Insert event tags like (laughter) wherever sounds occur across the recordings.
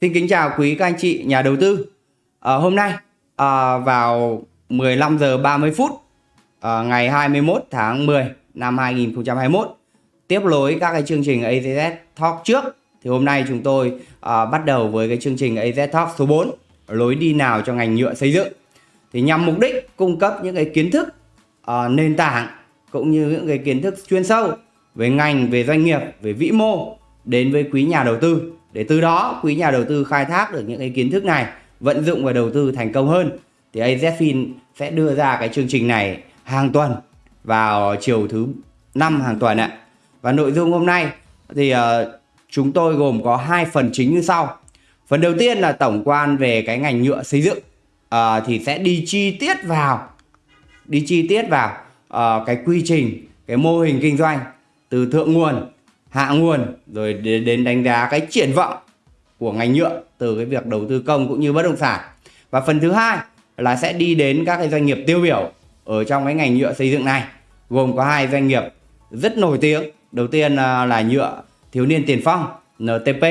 Xin kính chào quý các anh chị nhà đầu tư. À, hôm nay à, vào 15 giờ 30 phút à, ngày 21 tháng 10 năm 2021 tiếp nối các cái chương trình AZS Talk trước thì hôm nay chúng tôi à, bắt đầu với cái chương trình AZ Talk số 4 lối đi nào cho ngành nhựa xây dựng thì nhằm mục đích cung cấp những cái kiến thức à, nền tảng cũng như những cái kiến thức chuyên sâu về ngành về doanh nghiệp về vĩ mô đến với quý nhà đầu tư để từ đó quý nhà đầu tư khai thác được những cái kiến thức này vận dụng và đầu tư thành công hơn thì AZFIN sẽ đưa ra cái chương trình này hàng tuần vào chiều thứ năm hàng tuần ạ. Và nội dung hôm nay thì uh, chúng tôi gồm có hai phần chính như sau. Phần đầu tiên là tổng quan về cái ngành nhựa xây dựng uh, thì sẽ đi chi tiết vào đi chi tiết vào uh, cái quy trình cái mô hình kinh doanh từ thượng nguồn hạ nguồn rồi đến, đánh giá cái triển vọng của ngành nhựa từ cái việc đầu tư công cũng như bất động sản. Và phần thứ hai là sẽ đi đến các cái doanh nghiệp tiêu biểu ở trong cái ngành nhựa xây dựng này gồm có hai doanh nghiệp rất nổi tiếng. Đầu tiên à, là nhựa thiếu niên tiền phong NTP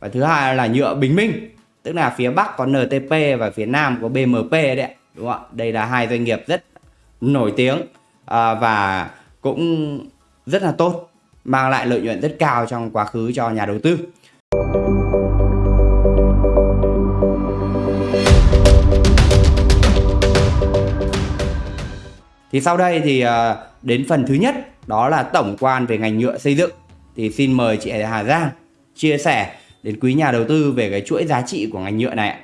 và thứ hai là nhựa bình minh tức là phía bắc có NTP và phía nam có BMP đấy đúng không ạ? Đây là hai doanh nghiệp rất nổi tiếng à, và cũng rất là tốt mang lại lợi nhuận rất cao trong quá khứ cho nhà đầu tư Thì sau đây thì ờ, đến phần thứ nhất đó là tổng quan về ngành nhựa xây dựng. Thì xin mời chị Hà Giang chia sẻ đến quý nhà đầu tư về cái chuỗi giá trị của ngành nhựa này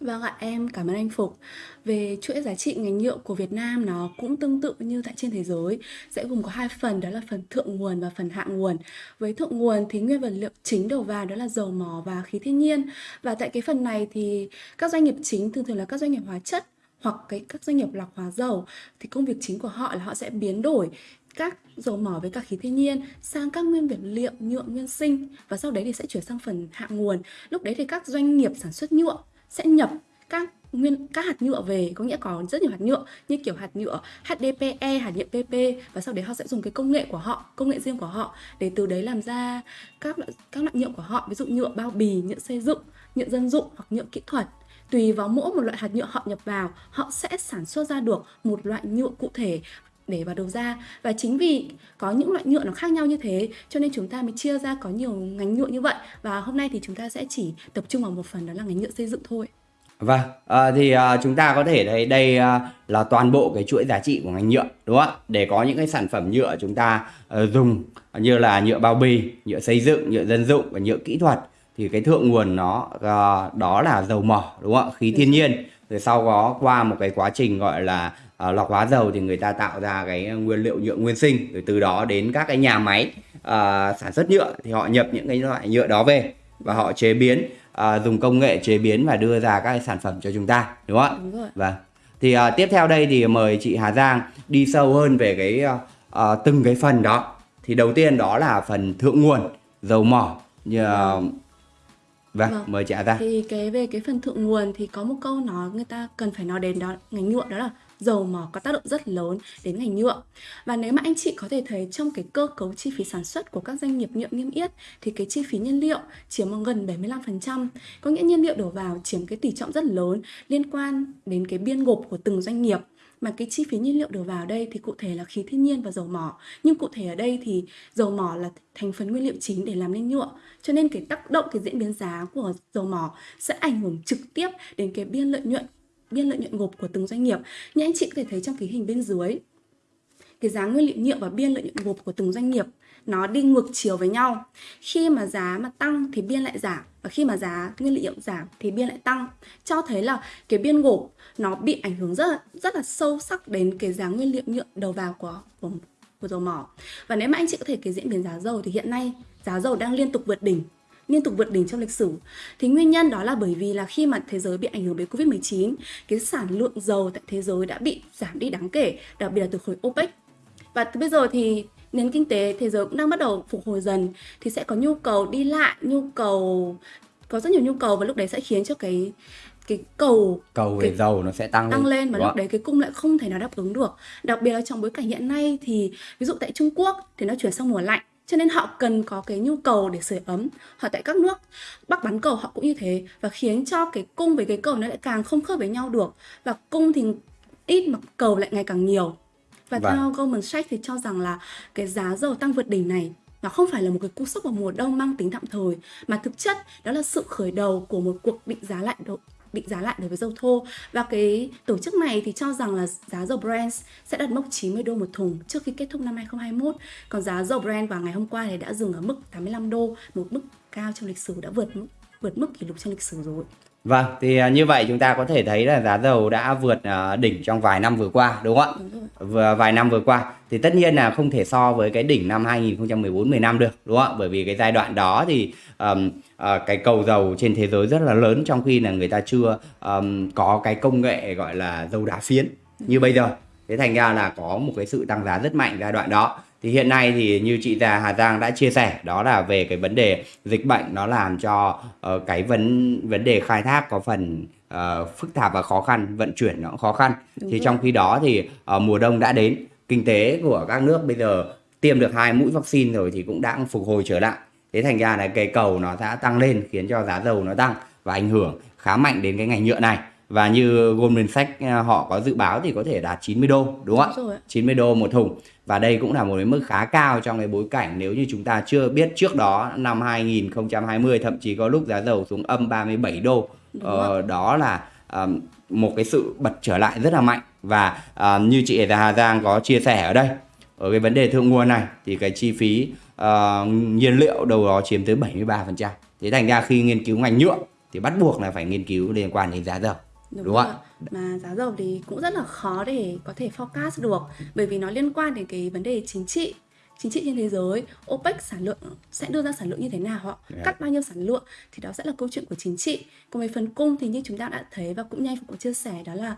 Vâng ạ, em cảm ơn anh Phục. Về chuỗi giá trị ngành nhựa của Việt Nam nó cũng tương tự như tại trên thế giới, sẽ gồm có hai phần đó là phần thượng nguồn và phần hạ nguồn. Với thượng nguồn thì nguyên vật liệu chính đầu vào đó là dầu mỏ và khí thiên nhiên. Và tại cái phần này thì các doanh nghiệp chính thường thường là các doanh nghiệp hóa chất hoặc cái các doanh nghiệp lọc hóa dầu thì công việc chính của họ là họ sẽ biến đổi các dầu mỏ với các khí thiên nhiên sang các nguyên vật liệu nhựa nguyên sinh và sau đấy thì sẽ chuyển sang phần hạ nguồn. Lúc đấy thì các doanh nghiệp sản xuất nhựa sẽ nhập các nguyên các hạt nhựa về có nghĩa có rất nhiều hạt nhựa như kiểu hạt nhựa HDPE, hạt nhựa PP và sau đấy họ sẽ dùng cái công nghệ của họ, công nghệ riêng của họ để từ đấy làm ra các loại các loại nhựa của họ, ví dụ nhựa bao bì, nhựa xây dựng, nhựa dân dụng hoặc nhựa kỹ thuật. Tùy vào mỗi một loại hạt nhựa họ nhập vào họ sẽ sản xuất ra được một loại nhựa cụ thể để vào đầu ra. Và chính vì có những loại nhựa nó khác nhau như thế cho nên chúng ta mới chia ra có nhiều ngành nhựa như vậy. Và hôm nay thì chúng ta sẽ chỉ tập trung vào một phần đó là ngành nhựa xây dựng thôi. Vâng, à, thì à, chúng ta có thể thấy đây à, là toàn bộ cái chuỗi giá trị của ngành nhựa đúng không ạ? Để có những cái sản phẩm nhựa chúng ta à, dùng như là nhựa bao bì, nhựa xây dựng, nhựa dân dụng và nhựa kỹ thuật thì cái thượng nguồn nó à, đó là dầu mỏ đúng không ạ? Khí thiên nhiên. Rồi sau đó qua một cái quá trình gọi là à, lọc hóa dầu thì người ta tạo ra cái nguyên liệu nhựa nguyên sinh rồi từ đó đến các cái nhà máy à, sản xuất nhựa thì họ nhập những cái loại nhựa đó về và họ chế biến uh, dùng công nghệ chế biến và đưa ra các cái sản phẩm cho chúng ta đúng không ạ? Đúng rồi. Vâng. Thì uh, tiếp theo đây thì mời chị Hà Giang đi sâu hơn về cái uh, uh, từng cái phần đó. Thì đầu tiên đó là phần thượng nguồn dầu mỏ như uh, Vâng, vâng, mời chị Hà Giang. Thì cái về cái phần thượng nguồn thì có một câu nói người ta cần phải nói đến đó ngành nhựa đó là dầu mỏ có tác động rất lớn đến ngành nhựa. Và nếu mà anh chị có thể thấy trong cái cơ cấu chi phí sản xuất của các doanh nghiệp nhựa niêm yết thì cái chi phí nhiên liệu chiếm gần 75%. Có nghĩa nhiên liệu đổ vào chiếm cái tỷ trọng rất lớn liên quan đến cái biên gộp của từng doanh nghiệp mà cái chi phí nhiên liệu đổ vào đây thì cụ thể là khí thiên nhiên và dầu mỏ nhưng cụ thể ở đây thì dầu mỏ là thành phần nguyên liệu chính để làm nên nhựa cho nên cái tác động, cái diễn biến giá của dầu mỏ sẽ ảnh hưởng trực tiếp đến cái biên lợi nhuận biên lợi nhuận gộp của từng doanh nghiệp. Như anh chị có thể thấy trong cái hình bên dưới, cái giá nguyên liệu nhựa và biên lợi nhuận gộp của từng doanh nghiệp nó đi ngược chiều với nhau. Khi mà giá mà tăng thì biên lại giảm và khi mà giá nguyên liệu giảm thì biên lại tăng. Cho thấy là cái biên gộp nó bị ảnh hưởng rất là, rất là sâu sắc đến cái giá nguyên liệu nhựa đầu vào của, của của dầu mỏ. Và nếu mà anh chị có thể cái diễn biến giá dầu thì hiện nay giá dầu đang liên tục vượt đỉnh liên tục vượt đỉnh trong lịch sử. Thì nguyên nhân đó là bởi vì là khi mà thế giới bị ảnh hưởng bởi Covid-19, cái sản lượng dầu tại thế giới đã bị giảm đi đáng kể, đặc biệt là từ khối OPEC. Và từ bây giờ thì nền kinh tế thế giới cũng đang bắt đầu phục hồi dần thì sẽ có nhu cầu đi lại, nhu cầu có rất nhiều nhu cầu và lúc đấy sẽ khiến cho cái cái cầu cầu về dầu nó sẽ tăng, tăng lên, mà lúc đấy cái cung lại không thể nào đáp ứng được đặc biệt là trong bối cảnh hiện nay thì ví dụ tại Trung Quốc thì nó chuyển sang mùa lạnh cho nên họ cần có cái nhu cầu để sưởi ấm. Hoặc tại các nước bắc bán cầu họ cũng như thế và khiến cho cái cung với cái cầu nó lại càng không khớp với nhau được. Và cung thì ít mà cầu lại ngày càng nhiều. Và Vâng. theo Goldman Sachs thì cho rằng là cái giá dầu tăng vượt đỉnh này nó không phải là một cái cú sốc vào mùa đông mang tính tạm thời mà thực chất đó là sự khởi đầu của một cuộc định giá lại độ định giá lại đối với dầu thô. Và cái tổ chức này thì cho rằng là giá dầu Brent sẽ đạt mốc 90 đô một thùng trước khi kết thúc năm 2021 còn giá dầu Brent vào ngày hôm qua thì đã dừng ở mức 85 đô, một mức cao trong lịch sử, đã vượt vượt mức kỷ lục trong lịch sử rồi. Vâng, thì à, như vậy chúng ta có thể thấy là giá dầu đã vượt à, đỉnh trong vài năm vừa qua đúng không ạ? Vừa vài năm vừa qua thì tất nhiên là không thể so với cái đỉnh năm 2014 15 được đúng không ạ? Bởi vì cái giai đoạn đó thì ờm, ờ, cái cầu dầu trên thế giới rất là lớn trong khi là người ta chưa ờm, có cái công nghệ gọi là dầu đá phiến như bây giờ. Thế thành ra là có một cái sự tăng giá rất mạnh giai đoạn đó. Thì hiện nay thì như chị già Hà Giang đã chia sẻ đó là về cái vấn đề dịch bệnh nó làm cho ờ, cái vấn vấn đề khai thác có phần ờ, phức tạp và khó khăn, vận chuyển nó cũng khó khăn. Đúng thì rồi. trong khi đó thì ờ, mùa đông đã đến, kinh tế của các nước bây giờ tiêm được hai mũi vaccine rồi thì cũng đã phục hồi trở lại. Thế thành ra là cái cầu nó đã tăng lên khiến cho giá dầu nó tăng và ảnh hưởng khá mạnh đến cái ngành nhựa này. Và như Goldman Sachs ờ, họ có dự báo thì có thể đạt 90 đô đúng không ạ? Đúng ạ. 90 đô một thùng. Và đây cũng là một cái mức khá cao trong cái bối cảnh nếu như chúng ta chưa biết trước đó năm 2020 thậm chí có lúc giá dầu xuống âm 37 đô. Ờ, đó là ờm, một cái sự bật trở lại rất là mạnh. Và ờ, như chị Hà Giang có chia sẻ ở đây ở cái vấn đề thượng nguồn này thì cái chi phí ờ, nhiên liệu đâu đó chiếm tới 73% thế thành ra khi nghiên cứu ngành nhựa thì bắt buộc là phải nghiên cứu liên quan đến giá dầu Đúng, Đúng ạ. Mà giá dầu thì cũng rất là khó để có thể forecast được bởi vì nó liên quan đến cái vấn đề chính trị chính trị trên thế giới OPEC sản lượng sẽ đưa ra sản lượng như thế nào họ Yeah. cắt bao nhiêu sản lượng thì đó sẽ là câu chuyện của chính trị còn về phần cung thì như chúng ta đã thấy và cũng như anh Phục có chia sẻ đó là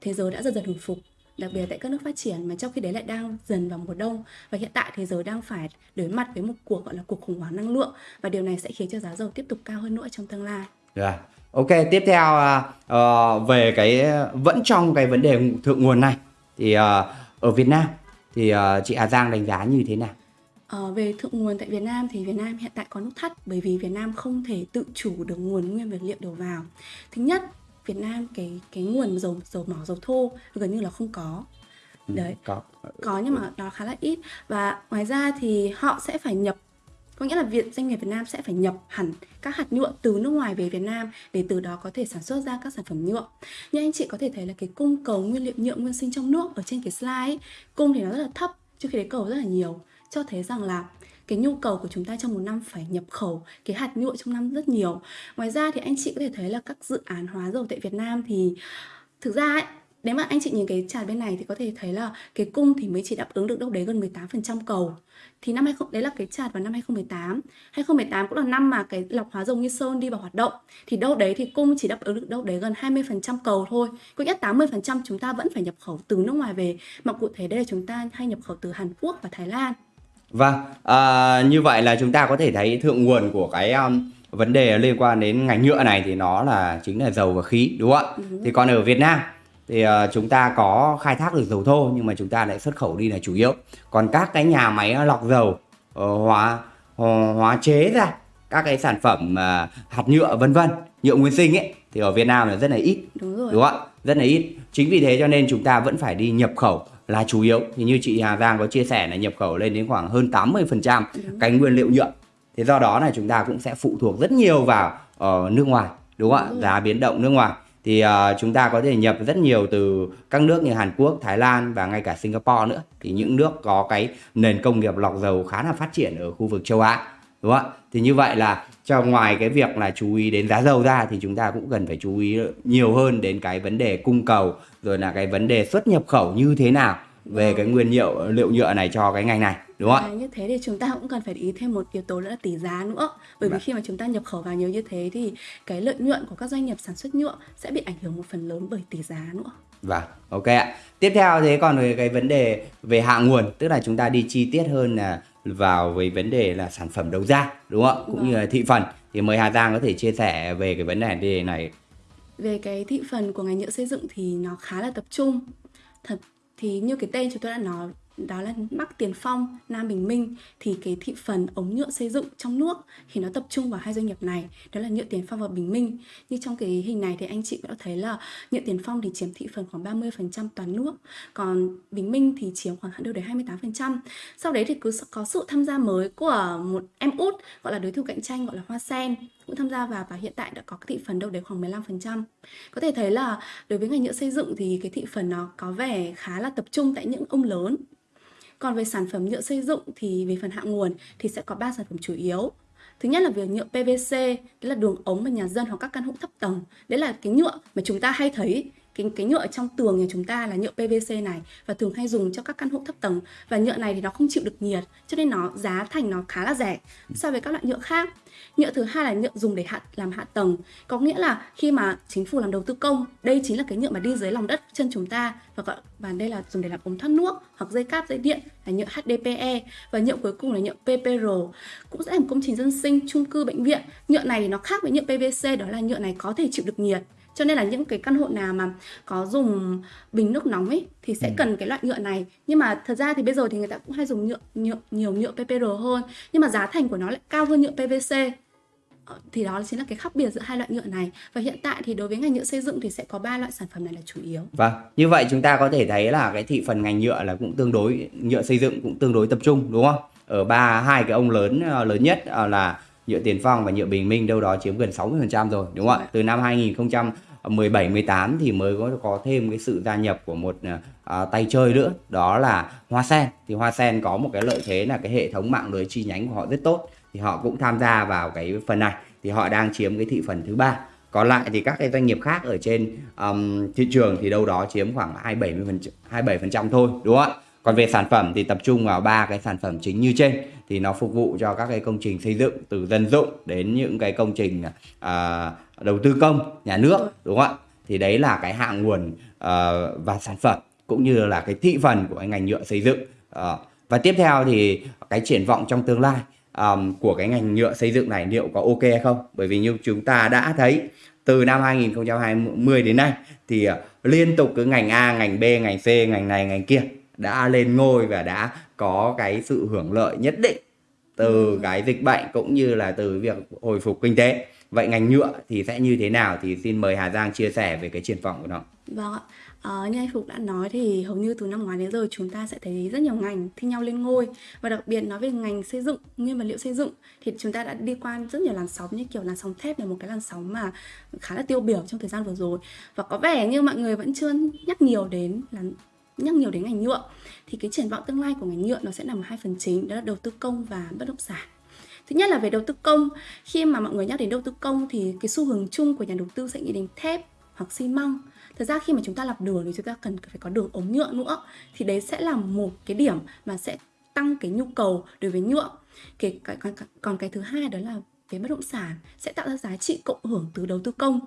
thế giới đã dần dần hồi phục đặc biệt tại các nước phát triển mà trong khi đấy lại đang dần vào mùa đông và hiện tại thế giới đang phải đối mặt với một cuộc gọi là cuộc khủng hoảng năng lượng và điều này sẽ khiến cho giá dầu tiếp tục cao hơn nữa trong tương lai Rồi. Ok, tiếp theo ờ, về cái vẫn trong cái vấn đề thượng nguồn này thì ờ, ở Việt Nam thì ờ, chị Hà Giang đánh giá như thế nào? Ờ, về thượng nguồn tại Việt Nam thì Việt Nam hiện tại có nút thắt bởi vì Việt Nam không thể tự chủ được nguồn nguyên vật liệu đầu vào. Thứ nhất, Việt Nam cái cái nguồn dầu dầu mỏ dầu thô gần như là không có. Đấy, Có. có nhưng mà nó khá là ít và ngoài ra thì họ sẽ phải nhập có nghĩa là viện doanh nghiệp Việt Nam sẽ phải nhập hẳn các hạt nhựa từ nước ngoài về Việt Nam để từ đó có thể sản xuất ra các sản phẩm nhựa. Như anh chị có thể thấy là cái cung cầu nguyên liệu nhựa nguyên sinh trong nước ở trên cái slide ấy, cung thì nó rất là thấp trước khi đấy cầu rất là nhiều cho thấy rằng là cái nhu cầu của chúng ta trong một năm phải nhập khẩu cái hạt nhựa trong năm rất nhiều. Ngoài ra thì anh chị có thể thấy là các dự án hóa dầu tại Việt Nam thì thực ra ấy, nếu mà anh chị nhìn cái chart bên này thì có thể thấy là cái cung thì mới chỉ đáp ứng được đâu đấy gần 18% cầu. Thì năm 20 đấy là cái chart vào năm 2018. 2018 cũng là năm mà cái lọc hóa dầu Nghi Sơn đi vào hoạt động. Thì đâu đấy thì cung chỉ đáp ứng được đâu đấy gần 20% cầu thôi. Có nghĩa 80% chúng ta vẫn phải nhập khẩu từ nước ngoài về. Mà cụ thể đây là chúng ta hay nhập khẩu từ Hàn Quốc và Thái Lan. Vâng, à, như vậy là chúng ta có thể thấy thượng nguồn của cái um, vấn đề liên quan đến ngành nhựa này thì nó là chính là dầu và khí đúng không ạ? Thì còn ở Việt Nam thì ờ, chúng ta có khai thác được dầu thô nhưng mà chúng ta lại xuất khẩu đi là chủ yếu. Còn các cái nhà máy lọc dầu ờ, hóa hóa hóa chế ra các cái sản phẩm ờ, hạt nhựa vân vân, nhựa nguyên sinh ấy thì ở Việt Nam là rất là ít. Đúng rồi. đúng không ạ? Rất là ít. Chính vì thế cho nên chúng ta vẫn phải đi nhập khẩu là chủ yếu. Thì như chị Hà Giang có chia sẻ là nhập khẩu lên đến khoảng hơn 80% cái nguyên liệu nhựa. Thì do đó là chúng ta cũng sẽ phụ thuộc rất nhiều vào ờ, nước ngoài đúng không ạ? Giá biến động nước ngoài thì uh, chúng ta có thể nhập rất nhiều từ các nước như Hàn Quốc, Thái Lan và ngay cả Singapore nữa. Thì những nước có cái nền công nghiệp lọc dầu khá là phát triển ở khu vực châu Á đúng không ạ? Thì như vậy là cho ngoài cái việc là chú ý đến giá dầu ra thì chúng ta cũng cần phải chú ý nhiều hơn đến cái vấn đề cung cầu rồi là cái vấn đề xuất nhập khẩu như thế nào về cái nguyên liệu liệu nhựa này cho cái ngành này đúng không ạ Và như thế thì chúng ta cũng cần phải ý thêm một yếu tố nữa là tỷ giá nữa. Bởi vì Vâng. khi mà chúng ta nhập khẩu vào nhiều như thế thì cái lợi nhuận của các doanh nghiệp sản xuất nhựa sẽ bị ảnh hưởng một phần lớn bởi tỷ giá nữa. Vâng, ok ạ. Tiếp theo thế còn về cái vấn đề về hạ nguồn, tức là chúng ta đi chi tiết hơn là vào với vấn đề là sản phẩm đầu ra, đúng không ạ? Cũng như là thị phần. Thì mời Hà Giang có thể chia sẻ về cái vấn đề này. Về cái thị phần của ngành nhựa xây dựng thì nó khá là tập trung. Thật thì như cái tên chúng tôi đã nói đó là Bắc Tiền Phong, Nam Bình Minh thì cái thị phần ống nhựa xây dựng trong nước thì nó tập trung vào hai doanh nghiệp này, đó là Nhựa Tiền Phong và Bình Minh. Như trong cái hình này thì anh chị cũng đã thấy là Nhựa Tiền Phong thì chiếm thị phần khoảng 30% toàn nước, còn Bình Minh thì chiếm khoảng đâu đấy 28%. Sau đấy thì cứ có sự tham gia mới của một em út gọi là đối thủ cạnh tranh gọi là Hoa Sen cũng tham gia vào và hiện tại đã có cái thị phần đâu đấy khoảng 15%. Có thể thấy là đối với ngành nhựa xây dựng thì cái thị phần nó có vẻ khá là tập trung tại những ông lớn còn về sản phẩm nhựa xây dựng thì về phần hạ nguồn thì sẽ có 3 sản phẩm chủ yếu. Thứ nhất là việc nhựa PVC, đấy là đường ống và nhà dân hoặc các căn hộ thấp tầng. Đấy là cái nhựa mà chúng ta hay thấy cái cái nhựa ở trong tường nhà chúng ta là nhựa PVC này và thường hay dùng cho các căn hộ thấp tầng. Và nhựa này thì nó không chịu được nhiệt, cho nên nó, giá thành nó khá là rẻ so với các loại nhựa khác. Nhựa thứ hai là nhựa dùng để hạ, làm hạ tầng. Có nghĩa là khi mà chính phủ làm đầu tư công, đây chính là cái nhựa mà đi dưới lòng đất chân chúng ta và gọi, và đây là dùng để làm ống thoát nước hoặc dây cáp, dây điện là nhựa HDPE và nhựa cuối cùng là nhựa PPR cũng sẽ làm công trình dân sinh, chung cư, bệnh viện. Nhựa này thì nó khác với nhựa PVC đó là nhựa này có thể chịu được nhiệt cho nên là những cái căn hộ nào mà có dùng bình nước nóng ấy thì sẽ ừ. cần cái loại nhựa này nhưng mà thật ra thì bây giờ thì người ta cũng hay dùng nhựa, nhựa nhiều nhựa PPR hơn nhưng mà giá thành của nó lại cao hơn nhựa PVC ờ, thì đó chính là cái khác biệt giữa hai loại nhựa này và hiện tại thì đối với ngành nhựa xây dựng thì sẽ có ba loại sản phẩm này là chủ yếu. Vâng, như vậy chúng ta có thể thấy là cái thị phần ngành nhựa là cũng tương đối nhựa xây dựng cũng tương đối tập trung đúng không? Ở ba hai cái ông lớn ờ, lớn nhất ờ, là nhựa Tiền Phong và nhựa Bình Minh đâu đó chiếm gần 60% rồi đúng không ạ? Dạ. Từ năm 2000 17 18 thì mới có có thêm cái sự gia nhập của một à, à, tay chơi nữa. Đó là Hoa Sen. Thì Hoa Sen có một cái lợi thế là cái hệ thống mạng lưới chi nhánh của họ rất tốt. Thì họ cũng tham gia vào cái phần này. Thì họ đang chiếm cái thị phần thứ ba. Còn lại thì các cái doanh nghiệp khác ở trên um, thị trường thì đâu đó chiếm khoảng 27 27 phần trăm thôi đúng không ạ? Còn về sản phẩm thì tập trung vào ba cái sản phẩm chính như trên thì nó phục vụ cho các cái công trình xây dựng từ dân dụng đến những cái công trình à, đầu tư công nhà nước đúng không ạ? Thì đấy là cái hạng nguồn uh, và sản phẩm cũng như là cái thị phần của cái ngành nhựa xây dựng. Uh, và tiếp theo thì cái triển vọng trong tương lai um, của cái ngành nhựa xây dựng này liệu có ok hay không? Bởi vì như chúng ta đã thấy từ năm 2020 đến nay thì uh, liên tục cứ ngành A, ngành B, ngành C, ngành này, ngành kia đã lên ngôi và đã có cái sự hưởng lợi nhất định từ cái dịch bệnh cũng như là từ việc hồi phục kinh tế. Vậy ngành nhựa thì sẽ như thế nào thì xin mời Hà Giang chia sẻ về cái triển vọng của nó. Vâng ạ. À, như anh Phục đã nói thì hầu như từ năm ngoái đến giờ chúng ta sẽ thấy rất nhiều ngành thi nhau lên ngôi. Và đặc biệt nói về ngành xây dựng nguyên vật liệu xây dựng thì chúng ta đã đi qua rất nhiều làn sóng như kiểu làn sóng thép là một cái làn sóng mà khá là tiêu biểu trong thời gian vừa rồi. Và có vẻ như mọi người vẫn chưa nhắc nhiều đến là nhắc nhiều đến ngành nhựa thì cái triển vọng tương lai của ngành nhựa nó sẽ nằm ở hai phần chính đó là đầu tư công và bất động sản. Thứ nhất là về đầu tư công. Khi mà mọi người nhắc đến đầu tư công thì cái xu hướng chung của nhà đầu tư sẽ nghĩ đến thép hoặc xi măng. Thật ra khi mà chúng ta lọc đường thì chúng ta cần phải có đường ống nhựa nữa thì đấy sẽ là một cái điểm mà sẽ tăng cái nhu cầu đối với nhựa. Cái, cái còn, còn cái thứ hai đó là về bất động sản sẽ tạo ra giá trị cộng hưởng từ đầu tư công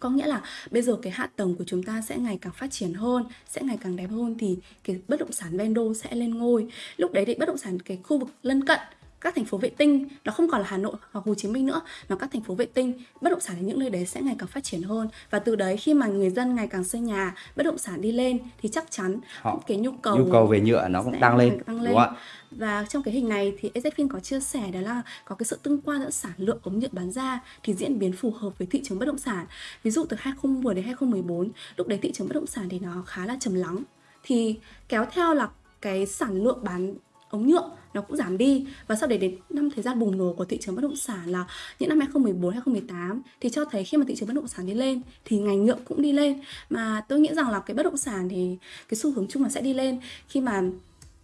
có nghĩa là bây giờ cái hạ tầng của chúng ta sẽ ngày càng phát triển hơn, sẽ ngày càng đẹp hơn thì cái bất động sản ven đô sẽ lên ngôi. Lúc đấy thì bất động sản, cái khu vực lân cận các thành phố vệ tinh nó không còn là Hà Nội hoặc Hồ Chí Minh nữa mà các thành phố vệ tinh bất động sản ở những nơi đấy sẽ ngày càng phát triển hơn và từ đấy khi mà người dân ngày càng xây nhà bất động sản đi lên thì chắc chắn Họ, cái nhu cầu nhu cầu về nhựa nó cũng tăng lên, tăng lên. Đúng không? và trong cái hình này thì EZFIN có chia sẻ đó là có cái sự tương quan giữa sản lượng ống nhựa bán ra thì diễn biến phù hợp với thị trường bất động sản ví dụ từ 2010 đến 2014 lúc đấy thị trường bất động sản thì nó khá là trầm lắng thì kéo theo là cái sản lượng bán ống nhựa nó cũng giảm đi và sau đấy đến năm thời gian bùng nổ của thị trường bất động sản là những năm 2014 2018 thì cho thấy khi mà thị trường bất động sản đi lên thì ngành nhựa cũng đi lên mà tôi nghĩ rằng là cái bất động sản thì cái xu hướng chung là sẽ đi lên khi mà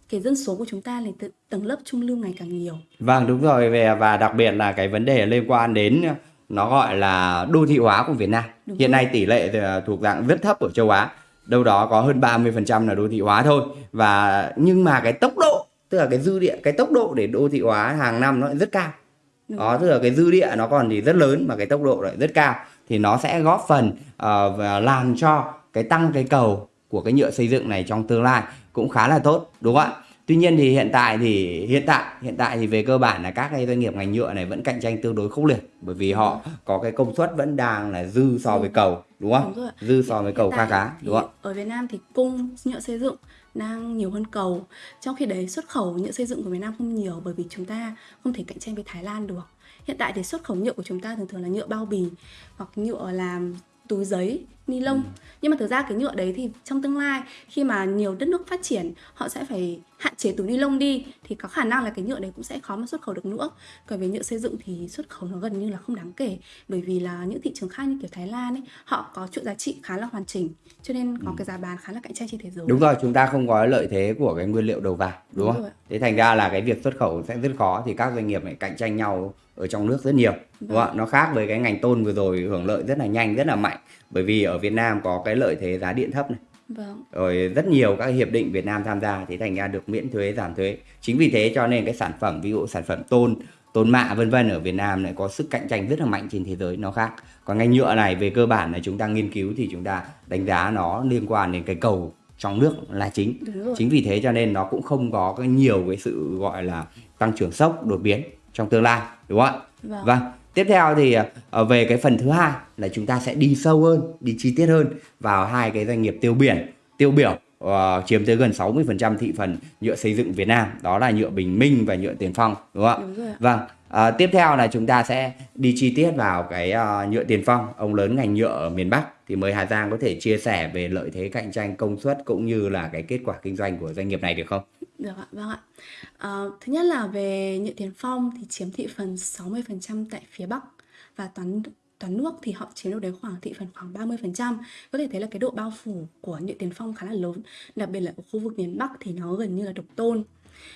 cái dân số của chúng ta là tầng lớp trung lưu ngày càng nhiều. Vâng đúng rồi về và đặc biệt là cái vấn đề liên quan đến nó gọi là đô thị hóa của Việt Nam. Đúng Hiện rồi. nay tỷ lệ thuộc dạng rất thấp ở châu Á. Đâu đó có hơn 30% là đô thị hóa thôi. Và nhưng mà cái tốc độ tức là cái dư địa cái tốc độ để đô thị hóa hàng năm nó rất cao đó tức là cái dư địa nó còn thì rất lớn mà cái tốc độ lại rất cao thì nó sẽ góp phần uh, làm cho cái tăng cái cầu của cái nhựa xây dựng này trong tương lai cũng khá là tốt đúng không ạ Tuy nhiên thì hiện tại thì hiện tại hiện tại thì về cơ bản là các cái doanh nghiệp ngành nhựa này vẫn cạnh tranh tương đối khốc liệt bởi vì họ có cái công suất vẫn đang là dư so với cầu đúng không? Đúng. Dư so với cầu khá khá đúng không? Ở Việt Nam thì cung nhựa xây dựng đang nhiều hơn cầu. Trong khi đấy, xuất khẩu nhựa xây dựng của Việt Nam không nhiều bởi vì chúng ta không thể cạnh tranh với Thái Lan được. Hiện tại thì xuất khẩu nhựa của chúng ta thường thường là nhựa bao bì hoặc nhựa làm túi giấy, ni lông. Ừ. Nhưng mà thực ra cái nhựa đấy thì trong tương lai khi mà nhiều đất nước phát triển họ sẽ phải hạn chế túi ni lông đi thì có khả năng là cái nhựa đấy cũng sẽ khó mà xuất khẩu được nữa. Còn về nhựa xây dựng thì xuất khẩu nó gần như là không đáng kể bởi vì là những thị trường khác như kiểu Thái Lan ấy họ có chuỗi giá trị khá là hoàn chỉnh cho nên có cái giá bán khá là cạnh tranh trên thế giới. Ừ. Đúng rồi, chúng ta không có lợi thế của cái nguyên liệu đầu vào đúng, Đúng không? Thế thành ra là cái việc xuất khẩu sẽ rất khó thì các doanh nghiệp này cạnh tranh nhau ở trong nước rất nhiều. Đúng không? ạ? Nó khác với cái ngành tôn vừa rồi hưởng lợi rất là nhanh, rất là mạnh bởi vì ở Việt Nam có cái lợi thế giá điện thấp này. Vâng. rồi rất nhiều các hiệp định Việt Nam tham gia thì thành ra được miễn thuế giảm thuế chính vì thế cho nên cái sản phẩm ví dụ sản phẩm tôn tôn mạ vân vân ở Việt Nam lại có sức cạnh tranh rất là mạnh trên thế giới nó khác còn ngành nhựa này về cơ bản là chúng ta nghiên cứu thì chúng ta đánh giá nó liên quan đến cái cầu trong nước là chính Đúng chính vì thế cho nên nó cũng không có cái nhiều cái sự gọi là tăng trưởng sốc đột biến trong tương lai đúng không ạ? Vâng. vâng. Tiếp theo thì ờ, về cái phần thứ hai là chúng ta sẽ đi sâu hơn đi chi tiết hơn vào hai cái doanh nghiệp tiêu biển. Tiêu biểu ờ, chiếm tới gần 60% thị phần nhựa xây dựng Việt Nam đó là nhựa Bình Minh và nhựa Tiền Phong đúng không ạ? Đúng rồi ạ. vâng À, tiếp theo là chúng ta sẽ đi chi tiết vào cái uh, nhựa Tiền Phong ông lớn ngành nhựa ở miền Bắc thì mời Hà Giang có thể chia sẻ về lợi thế cạnh tranh công suất cũng như là cái kết quả kinh doanh của doanh nghiệp này được không Được ạ, vâng ạ. À, thứ nhất là về nhựa Tiền Phong thì chiếm thị phần 60% tại phía Bắc và toàn toàn nước thì họ chiếm được đến khoảng thị phần khoảng 30%. Có thể thấy là cái độ bao phủ của nhựa Tiền Phong khá là lớn, đặc biệt là ở khu vực miền Bắc thì nó gần như là độc tôn.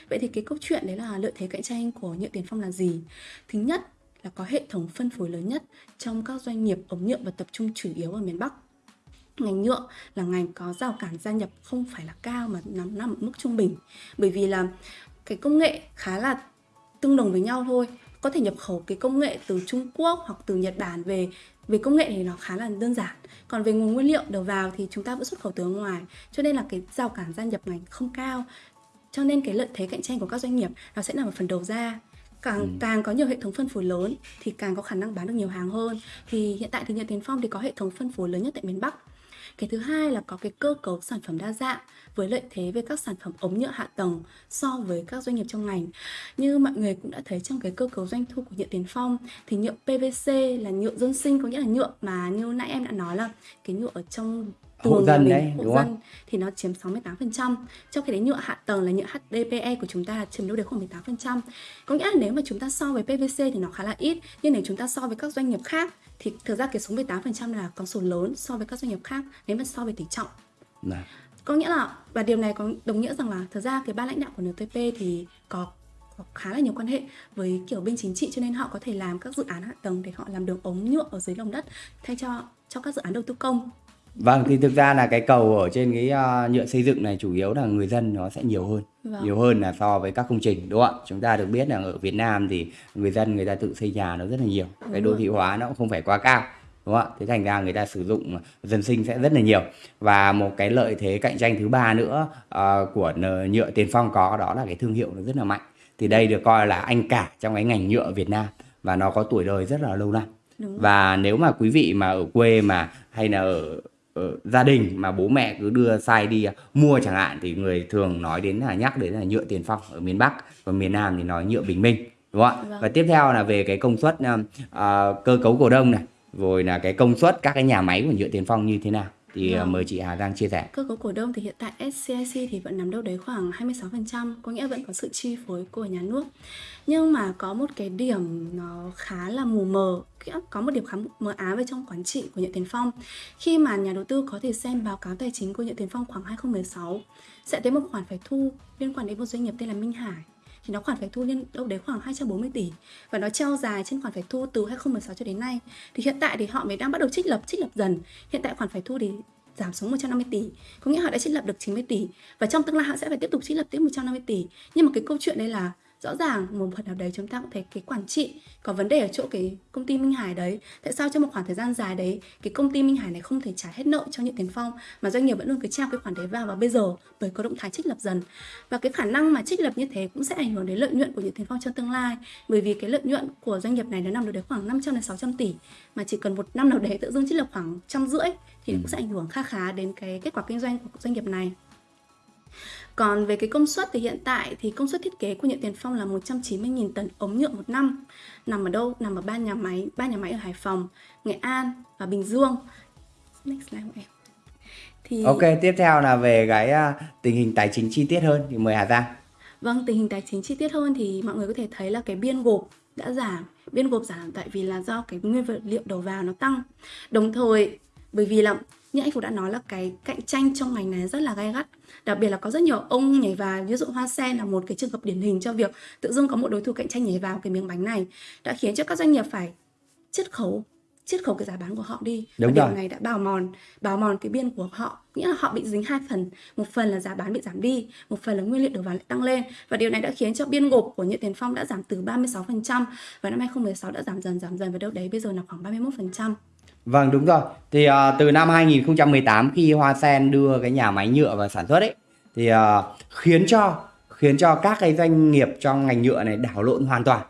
Vậy thì cái câu chuyện đấy là lợi thế cạnh tranh của nhựa Tiền Phong là gì? Thứ nhất là có hệ thống phân phối lớn nhất trong các doanh nghiệp ống nhựa và tập trung chủ yếu ở miền Bắc. Ngành nhựa là ngành có rào cản gia nhập không phải là cao mà nằm nằm ở mức trung bình. Bởi vì là cái công nghệ khá là tương đồng với nhau thôi. Có thể nhập khẩu cái công nghệ từ Trung Quốc hoặc từ Nhật Bản về về công nghệ thì nó khá là đơn giản. Còn về nguồn nguyên liệu đầu vào thì chúng ta vẫn xuất khẩu từ ngoài. Cho nên là cái rào cản gia nhập ngành không cao cho nên cái lợi thế cạnh tranh của các doanh nghiệp nó sẽ nằm ở phần đầu ra. Càng càng có nhiều hệ thống phân phối lớn thì càng có khả năng bán được nhiều hàng hơn. Thì hiện tại thì Nhật Tiến Phong thì có hệ thống phân phối lớn nhất tại miền Bắc. Cái thứ hai là có cái cơ cấu sản phẩm đa dạng với lợi thế về các sản phẩm ống nhựa hạ tầng so với các doanh nghiệp trong ngành. Như mọi người cũng đã thấy trong cái cơ cấu doanh thu của nhựa Tiền Phong thì nhựa PVC là nhựa dân sinh có nghĩa là nhựa mà như nãy em đã nói là cái nhựa ở trong tường nhà dân đấy, hộ đúng không? dân thì nó chiếm 68%. Trong khi đấy nhựa hạ tầng là nhựa HDPE của chúng ta chiếm đâu đấy khoảng 18%. Có nghĩa là nếu mà chúng ta so với PVC thì nó khá là ít, nhưng nếu chúng ta so với các doanh nghiệp khác thì thực ra cái số 18% là con số lớn so với các doanh nghiệp khác nếu mà so với tỷ trọng. Này. Có nghĩa là và điều này có đồng nghĩa rằng là thực ra cái ban lãnh đạo của NTP thì có có khá là nhiều quan hệ với kiểu bên chính trị cho nên họ có thể làm các dự án hạ tầng để họ làm đường ống nhựa ở dưới lòng đất thay cho cho các dự án đầu tư công. Vâng thì thực ra là cái cầu ở trên cái ờ, nhựa xây dựng này chủ yếu là người dân nó sẽ nhiều hơn. Vâng. nhiều hơn là so với các công trình đúng không ạ? Chúng ta được biết là ở Việt Nam thì người dân người ta tự xây nhà nó rất là nhiều. Cái đô thị hóa nó cũng không phải quá cao đúng không ạ? Thế thành ra người ta sử dụng dân sinh sẽ rất là nhiều. Và một cái lợi thế cạnh tranh thứ ba nữa ờ, của nhựa Tiền Phong có đó là cái thương hiệu nó rất là mạnh. Thì đây được coi là anh cả trong cái ngành nhựa Việt Nam và nó có tuổi đời rất là lâu năm. Đúng và nếu mà quý vị mà ở quê mà hay là ở, ở gia đình mà bố mẹ cứ đưa sai đi mua chẳng hạn thì người thường nói đến là nhắc đến là nhựa Tiền Phong ở miền Bắc còn miền Nam thì nói nhựa Bình Minh đúng không ạ Vâng. và tiếp theo là về cái công suất à, cơ cấu cổ đông này rồi là cái công suất các cái nhà máy của nhựa Tiền Phong như thế nào thì Vâng. mời chị Hà Giang chia sẻ Cơ cấu cổ đông thì hiện tại SCIC thì vẫn nắm đâu đấy khoảng 26%, có nghĩa vẫn có sự chi phối của nhà nước. Nhưng mà có một cái điểm nó khá là mù mờ, có một điểm khá mờ ám về trong quản trị của Nhật Tiền Phong. Khi mà nhà đầu tư có thể xem báo cáo tài chính của Nhật Tiền Phong khoảng 2016 sẽ thấy một khoản phải thu liên quan đến một doanh nghiệp tên là Minh Hải thì nó khoản phải thu lên đâu đấy khoảng 240 tỷ. Và nó treo dài trên khoản phải thu từ 2016 cho đến nay. Thì hiện tại thì họ mới đang bắt đầu trích lập trích lập dần. Hiện tại khoản phải thu thì giảm xuống 150 tỷ. Có nghĩa họ đã trích lập được 90 tỷ. Và trong tương lai họ sẽ phải tiếp tục trích lập tiếp 150 tỷ. Nhưng mà cái câu chuyện đây là rõ ràng một phần nào đấy chúng ta cũng thấy cái quản trị có vấn đề ở chỗ cái công ty Minh Hải đấy. Tại sao trong một khoảng thời gian dài đấy cái công ty Minh Hải này không thể trả hết nợ cho Nhật Tiền Phong mà doanh nghiệp vẫn luôn cứ treo cái khoản đấy vào và bây giờ bởi có động thái trích lập dần? Và cái khả năng mà trích lập như thế cũng sẽ ảnh hưởng đến lợi nhuận của Nhật Tiền Phong trong tương lai. Bởi vì cái lợi nhuận của doanh nghiệp này nó nằm đâu đấy khoảng 500 đến 600 tỷ mà chỉ cần một năm nào đấy tự dưng trích lập khoảng trăm rưỡi thì cũng sẽ ảnh hưởng kha khá đến cái kết quả kinh doanh của doanh nghiệp này còn về cái công suất thì hiện tại thì công suất thiết kế của Nhật Tiền Phong là 190.000 tấn ống nhựa một năm. Nằm ở đâu? Nằm ở ba nhà máy, ba nhà máy ở Hải Phòng, Nghệ An và Bình Dương. Next slide của em. Thì Ok, tiếp theo là về cái uh, tình hình tài chính chi tiết hơn thì mời Hà Giang. Vâng, tình hình tài chính chi tiết hơn thì mọi người có thể thấy là cái biên gộp đã giảm. Biên gộp giảm tại vì là do cái nguyên vật liệu đầu vào nó tăng. Đồng thời bởi vì là như anh Phú đã nói là cái cạnh tranh trong ngành này rất là gay gắt. Đặc biệt là có rất nhiều ông nhảy vào ví dụ hoa sen là một cái trường hợp điển hình cho việc tự dưng có một đối thủ cạnh tranh nhảy vào cái miếng bánh này đã khiến cho các doanh nghiệp phải chiết khấu chiết khấu cái giá bán của họ đi. Đúng và rồi. điều này đã bào mòn bào mòn cái biên của họ. Nghĩa là họ bị dính hai phần. Một phần là giá bán bị giảm đi một phần là nguyên liệu đầu vào lại tăng lên. Và điều này đã khiến cho biên gộp của Nhật Tiền Phong đã giảm từ 36% và năm 2016 đã giảm dần giảm dần và đâu đấy bây giờ là khoảng 31% Vâng đúng rồi. Thì uh, từ năm 2018 khi Hoa Sen đưa cái nhà máy nhựa vào sản xuất ấy thì uh, khiến cho khiến cho các cái doanh nghiệp trong ngành nhựa này đảo lộn hoàn toàn.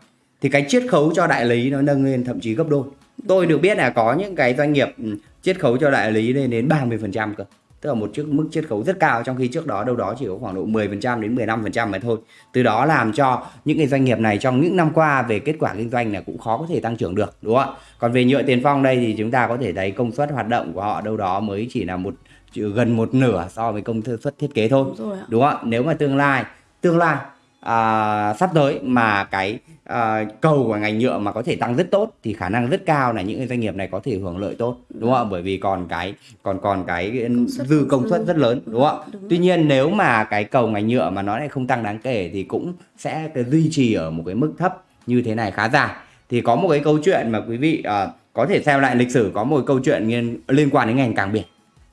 Thì cái chiết khấu cho đại lý nó nâng lên thậm chí gấp đôi. Tôi được biết là có những cái doanh nghiệp ừ, chiết khấu cho đại lý lên đến 30% cơ tức là một chiếc mức chiết khấu rất cao trong khi trước đó đâu đó chỉ có khoảng độ 10% đến 15% mà thôi. Từ đó làm cho những cái doanh nghiệp này trong những năm qua về kết quả kinh doanh là cũng khó có thể tăng trưởng được đúng không ạ? Còn về nhựa tiền phong đây thì chúng ta có thể thấy công suất hoạt động của họ đâu đó mới chỉ là một gần một nửa so với công suất thiết kế thôi. Đúng, rồi đúng không ạ? Nếu mà tương lai tương lai à, sắp tới mà cái à, cầu của ngành nhựa mà có thể tăng rất tốt thì khả năng rất cao là những doanh nghiệp này có thể hưởng lợi tốt đúng không ạ? Bởi vì còn cái còn còn cái công dư công suất rất lớn đúng không ạ? Tuy nhiên nếu mà cái cầu ngành nhựa mà nó lại không tăng đáng kể thì cũng sẽ duy trì ở một cái mức thấp như thế này khá dài. Thì có một cái câu chuyện mà quý vị à, có thể xem lại lịch sử có một câu chuyện liên, liên quan đến ngành cảng biển.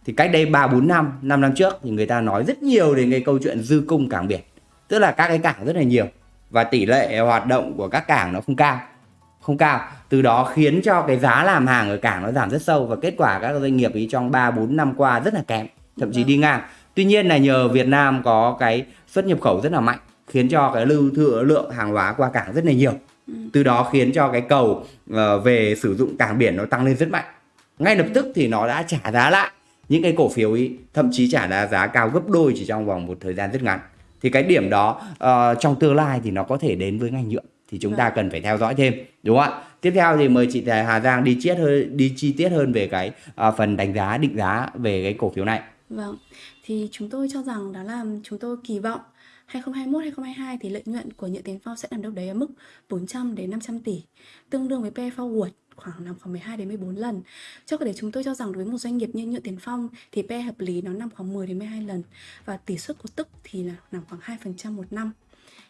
Thì cách đây 3 4 năm, 5 năm trước thì người ta nói rất nhiều đến cái câu chuyện dư cung cảng biển tức là các cái cảng rất là nhiều và tỷ lệ hoạt động của các cảng nó không cao không cao. Từ đó khiến cho cái giá làm hàng ở cảng nó giảm rất sâu và kết quả các doanh nghiệp ý trong 3 4 năm qua rất là kém, thậm chí đi ngang. Tuy nhiên là nhờ Việt Nam có cái xuất nhập khẩu rất là mạnh, khiến cho cái lưu thừa lượng hàng hóa qua cảng rất là nhiều. Từ đó khiến cho cái cầu ờ, về sử dụng cảng biển nó tăng lên rất mạnh. Ngay lập tức thì nó đã trả giá lại những cái cổ phiếu ý, thậm chí trả giá cao gấp đôi chỉ trong vòng một thời gian rất ngắn thì cái điểm đó uh, trong tương lai thì nó có thể đến với ngành nhựa. Thì chúng ta vâng. cần phải theo dõi thêm đúng không ạ? Tiếp theo thì mời chị Hà Giang đi chiết hơn đi chi tiết hơn về cái uh, phần đánh giá định giá về cái cổ phiếu này. Vâng thì chúng tôi cho rằng đó là chúng tôi kỳ vọng 2021 2022 thì lợi nhuận của nhựa tiền phong sẽ nằm đâu đấy ở mức 400 đến 500 tỷ, tương đương với PE forward khoảng nằm khoảng 12 đến 14 lần. Cho cả để chúng tôi cho rằng đối với một doanh nghiệp như Nhựa Tiền Phong thì PE hợp lý nó nằm khoảng 10 đến 12 lần và tỷ suất cổ tức thì là nằm khoảng 2% một năm.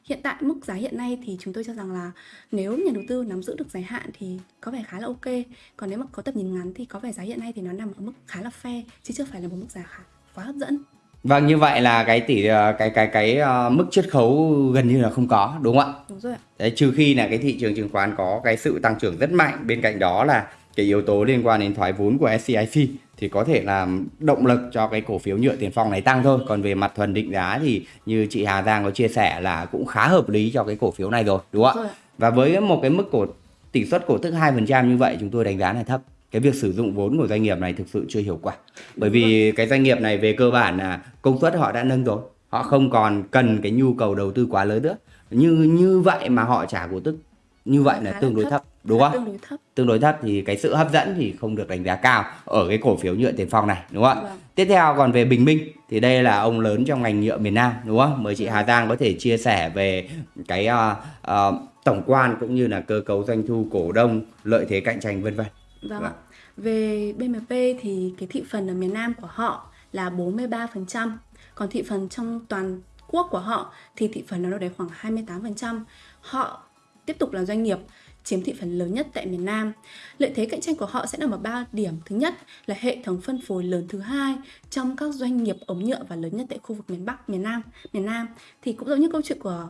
Hiện tại mức giá hiện nay thì chúng tôi cho rằng là nếu nhà đầu tư nắm giữ được dài hạn thì có vẻ khá là ok. Còn nếu mà có tầm nhìn ngắn thì có vẻ giá hiện nay thì nó nằm ở mức khá là fair chứ chưa phải là một mức giá khá, quá hấp dẫn. Vâng như vậy là cái tỷ ờ, cái cái cái uh, mức chiết khấu gần như là không có đúng không ạ? Đúng rồi. Đấy trừ khi là cái thị trường chứng khoán có cái sự tăng trưởng rất mạnh bên cạnh đó là cái yếu tố liên quan đến thoái vốn của SCIC thì có thể làm động lực cho cái cổ phiếu nhựa tiền phong này tăng thôi. Còn về mặt thuần định giá thì như chị Hà Giang có chia sẻ là cũng khá hợp lý cho cái cổ phiếu này rồi đúng không ạ? Và với một cái mức cổ tỷ suất cổ tức 2% như vậy chúng tôi đánh giá là thấp cái việc sử dụng vốn của doanh nghiệp này thực sự chưa hiệu quả bởi vì cái doanh nghiệp này về cơ bản là công suất họ đã nâng rồi họ không còn cần cái nhu cầu đầu tư quá lớn nữa như như vậy mà họ trả cổ tức như vậy là tương đối thấp, đúng không? Tương đối thấp. Tương đối thấp thì cái sự hấp dẫn thì không được đánh giá cao ở cái cổ phiếu nhựa tiền phong này, đúng không? Vâng. Tiếp theo còn về Bình Minh thì đây là ông lớn trong ngành nhựa miền Nam, đúng không? Mời chị Hà Giang có thể chia sẻ về cái uh, uh, tổng quan cũng như là cơ cấu doanh thu cổ đông, lợi thế cạnh tranh vân vân. Vâng, vâng. Về BMP thì cái thị phần ở miền Nam của họ là 43%, còn thị phần trong toàn quốc của họ thì thị phần nó đâu đấy khoảng 28%. Họ tiếp tục là doanh nghiệp chiếm thị phần lớn nhất tại miền Nam. Lợi thế cạnh tranh của họ sẽ nằm ở ba điểm. Thứ nhất là hệ thống phân phối lớn thứ hai trong các doanh nghiệp ống nhựa và lớn nhất tại khu vực miền Bắc, miền Nam, miền Nam thì cũng giống như câu chuyện của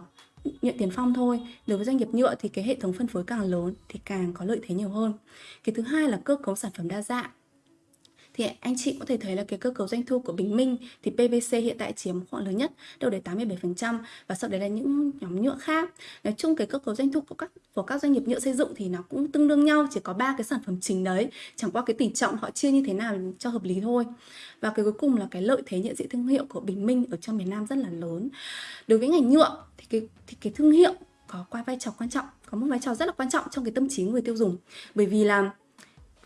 nhận tiền phong thôi. Đối với doanh nghiệp nhựa thì cái hệ thống phân phối càng lớn thì càng có lợi thế nhiều hơn. Cái thứ hai là cơ cấu sản phẩm đa dạng thì anh chị có thể thấy là cái cơ cấu doanh thu của Bình Minh thì PVC hiện tại chiếm khoảng lớn nhất đâu đến 87% và sau đấy là những nhóm nhựa khác. Nói chung cái cơ cấu doanh thu của các của các doanh nghiệp nhựa xây dựng thì nó cũng tương đương nhau, chỉ có ba cái sản phẩm chính đấy, chẳng qua cái tỷ trọng họ chia như thế nào cho hợp lý thôi. Và cái cuối cùng là cái lợi thế nhận diện thương hiệu của Bình Minh ở trong miền Nam rất là lớn. Đối với ngành nhựa cái thì cái thương hiệu có qua vai trò quan trọng, có một vai trò rất là quan trọng trong cái tâm trí người tiêu dùng. Bởi vì là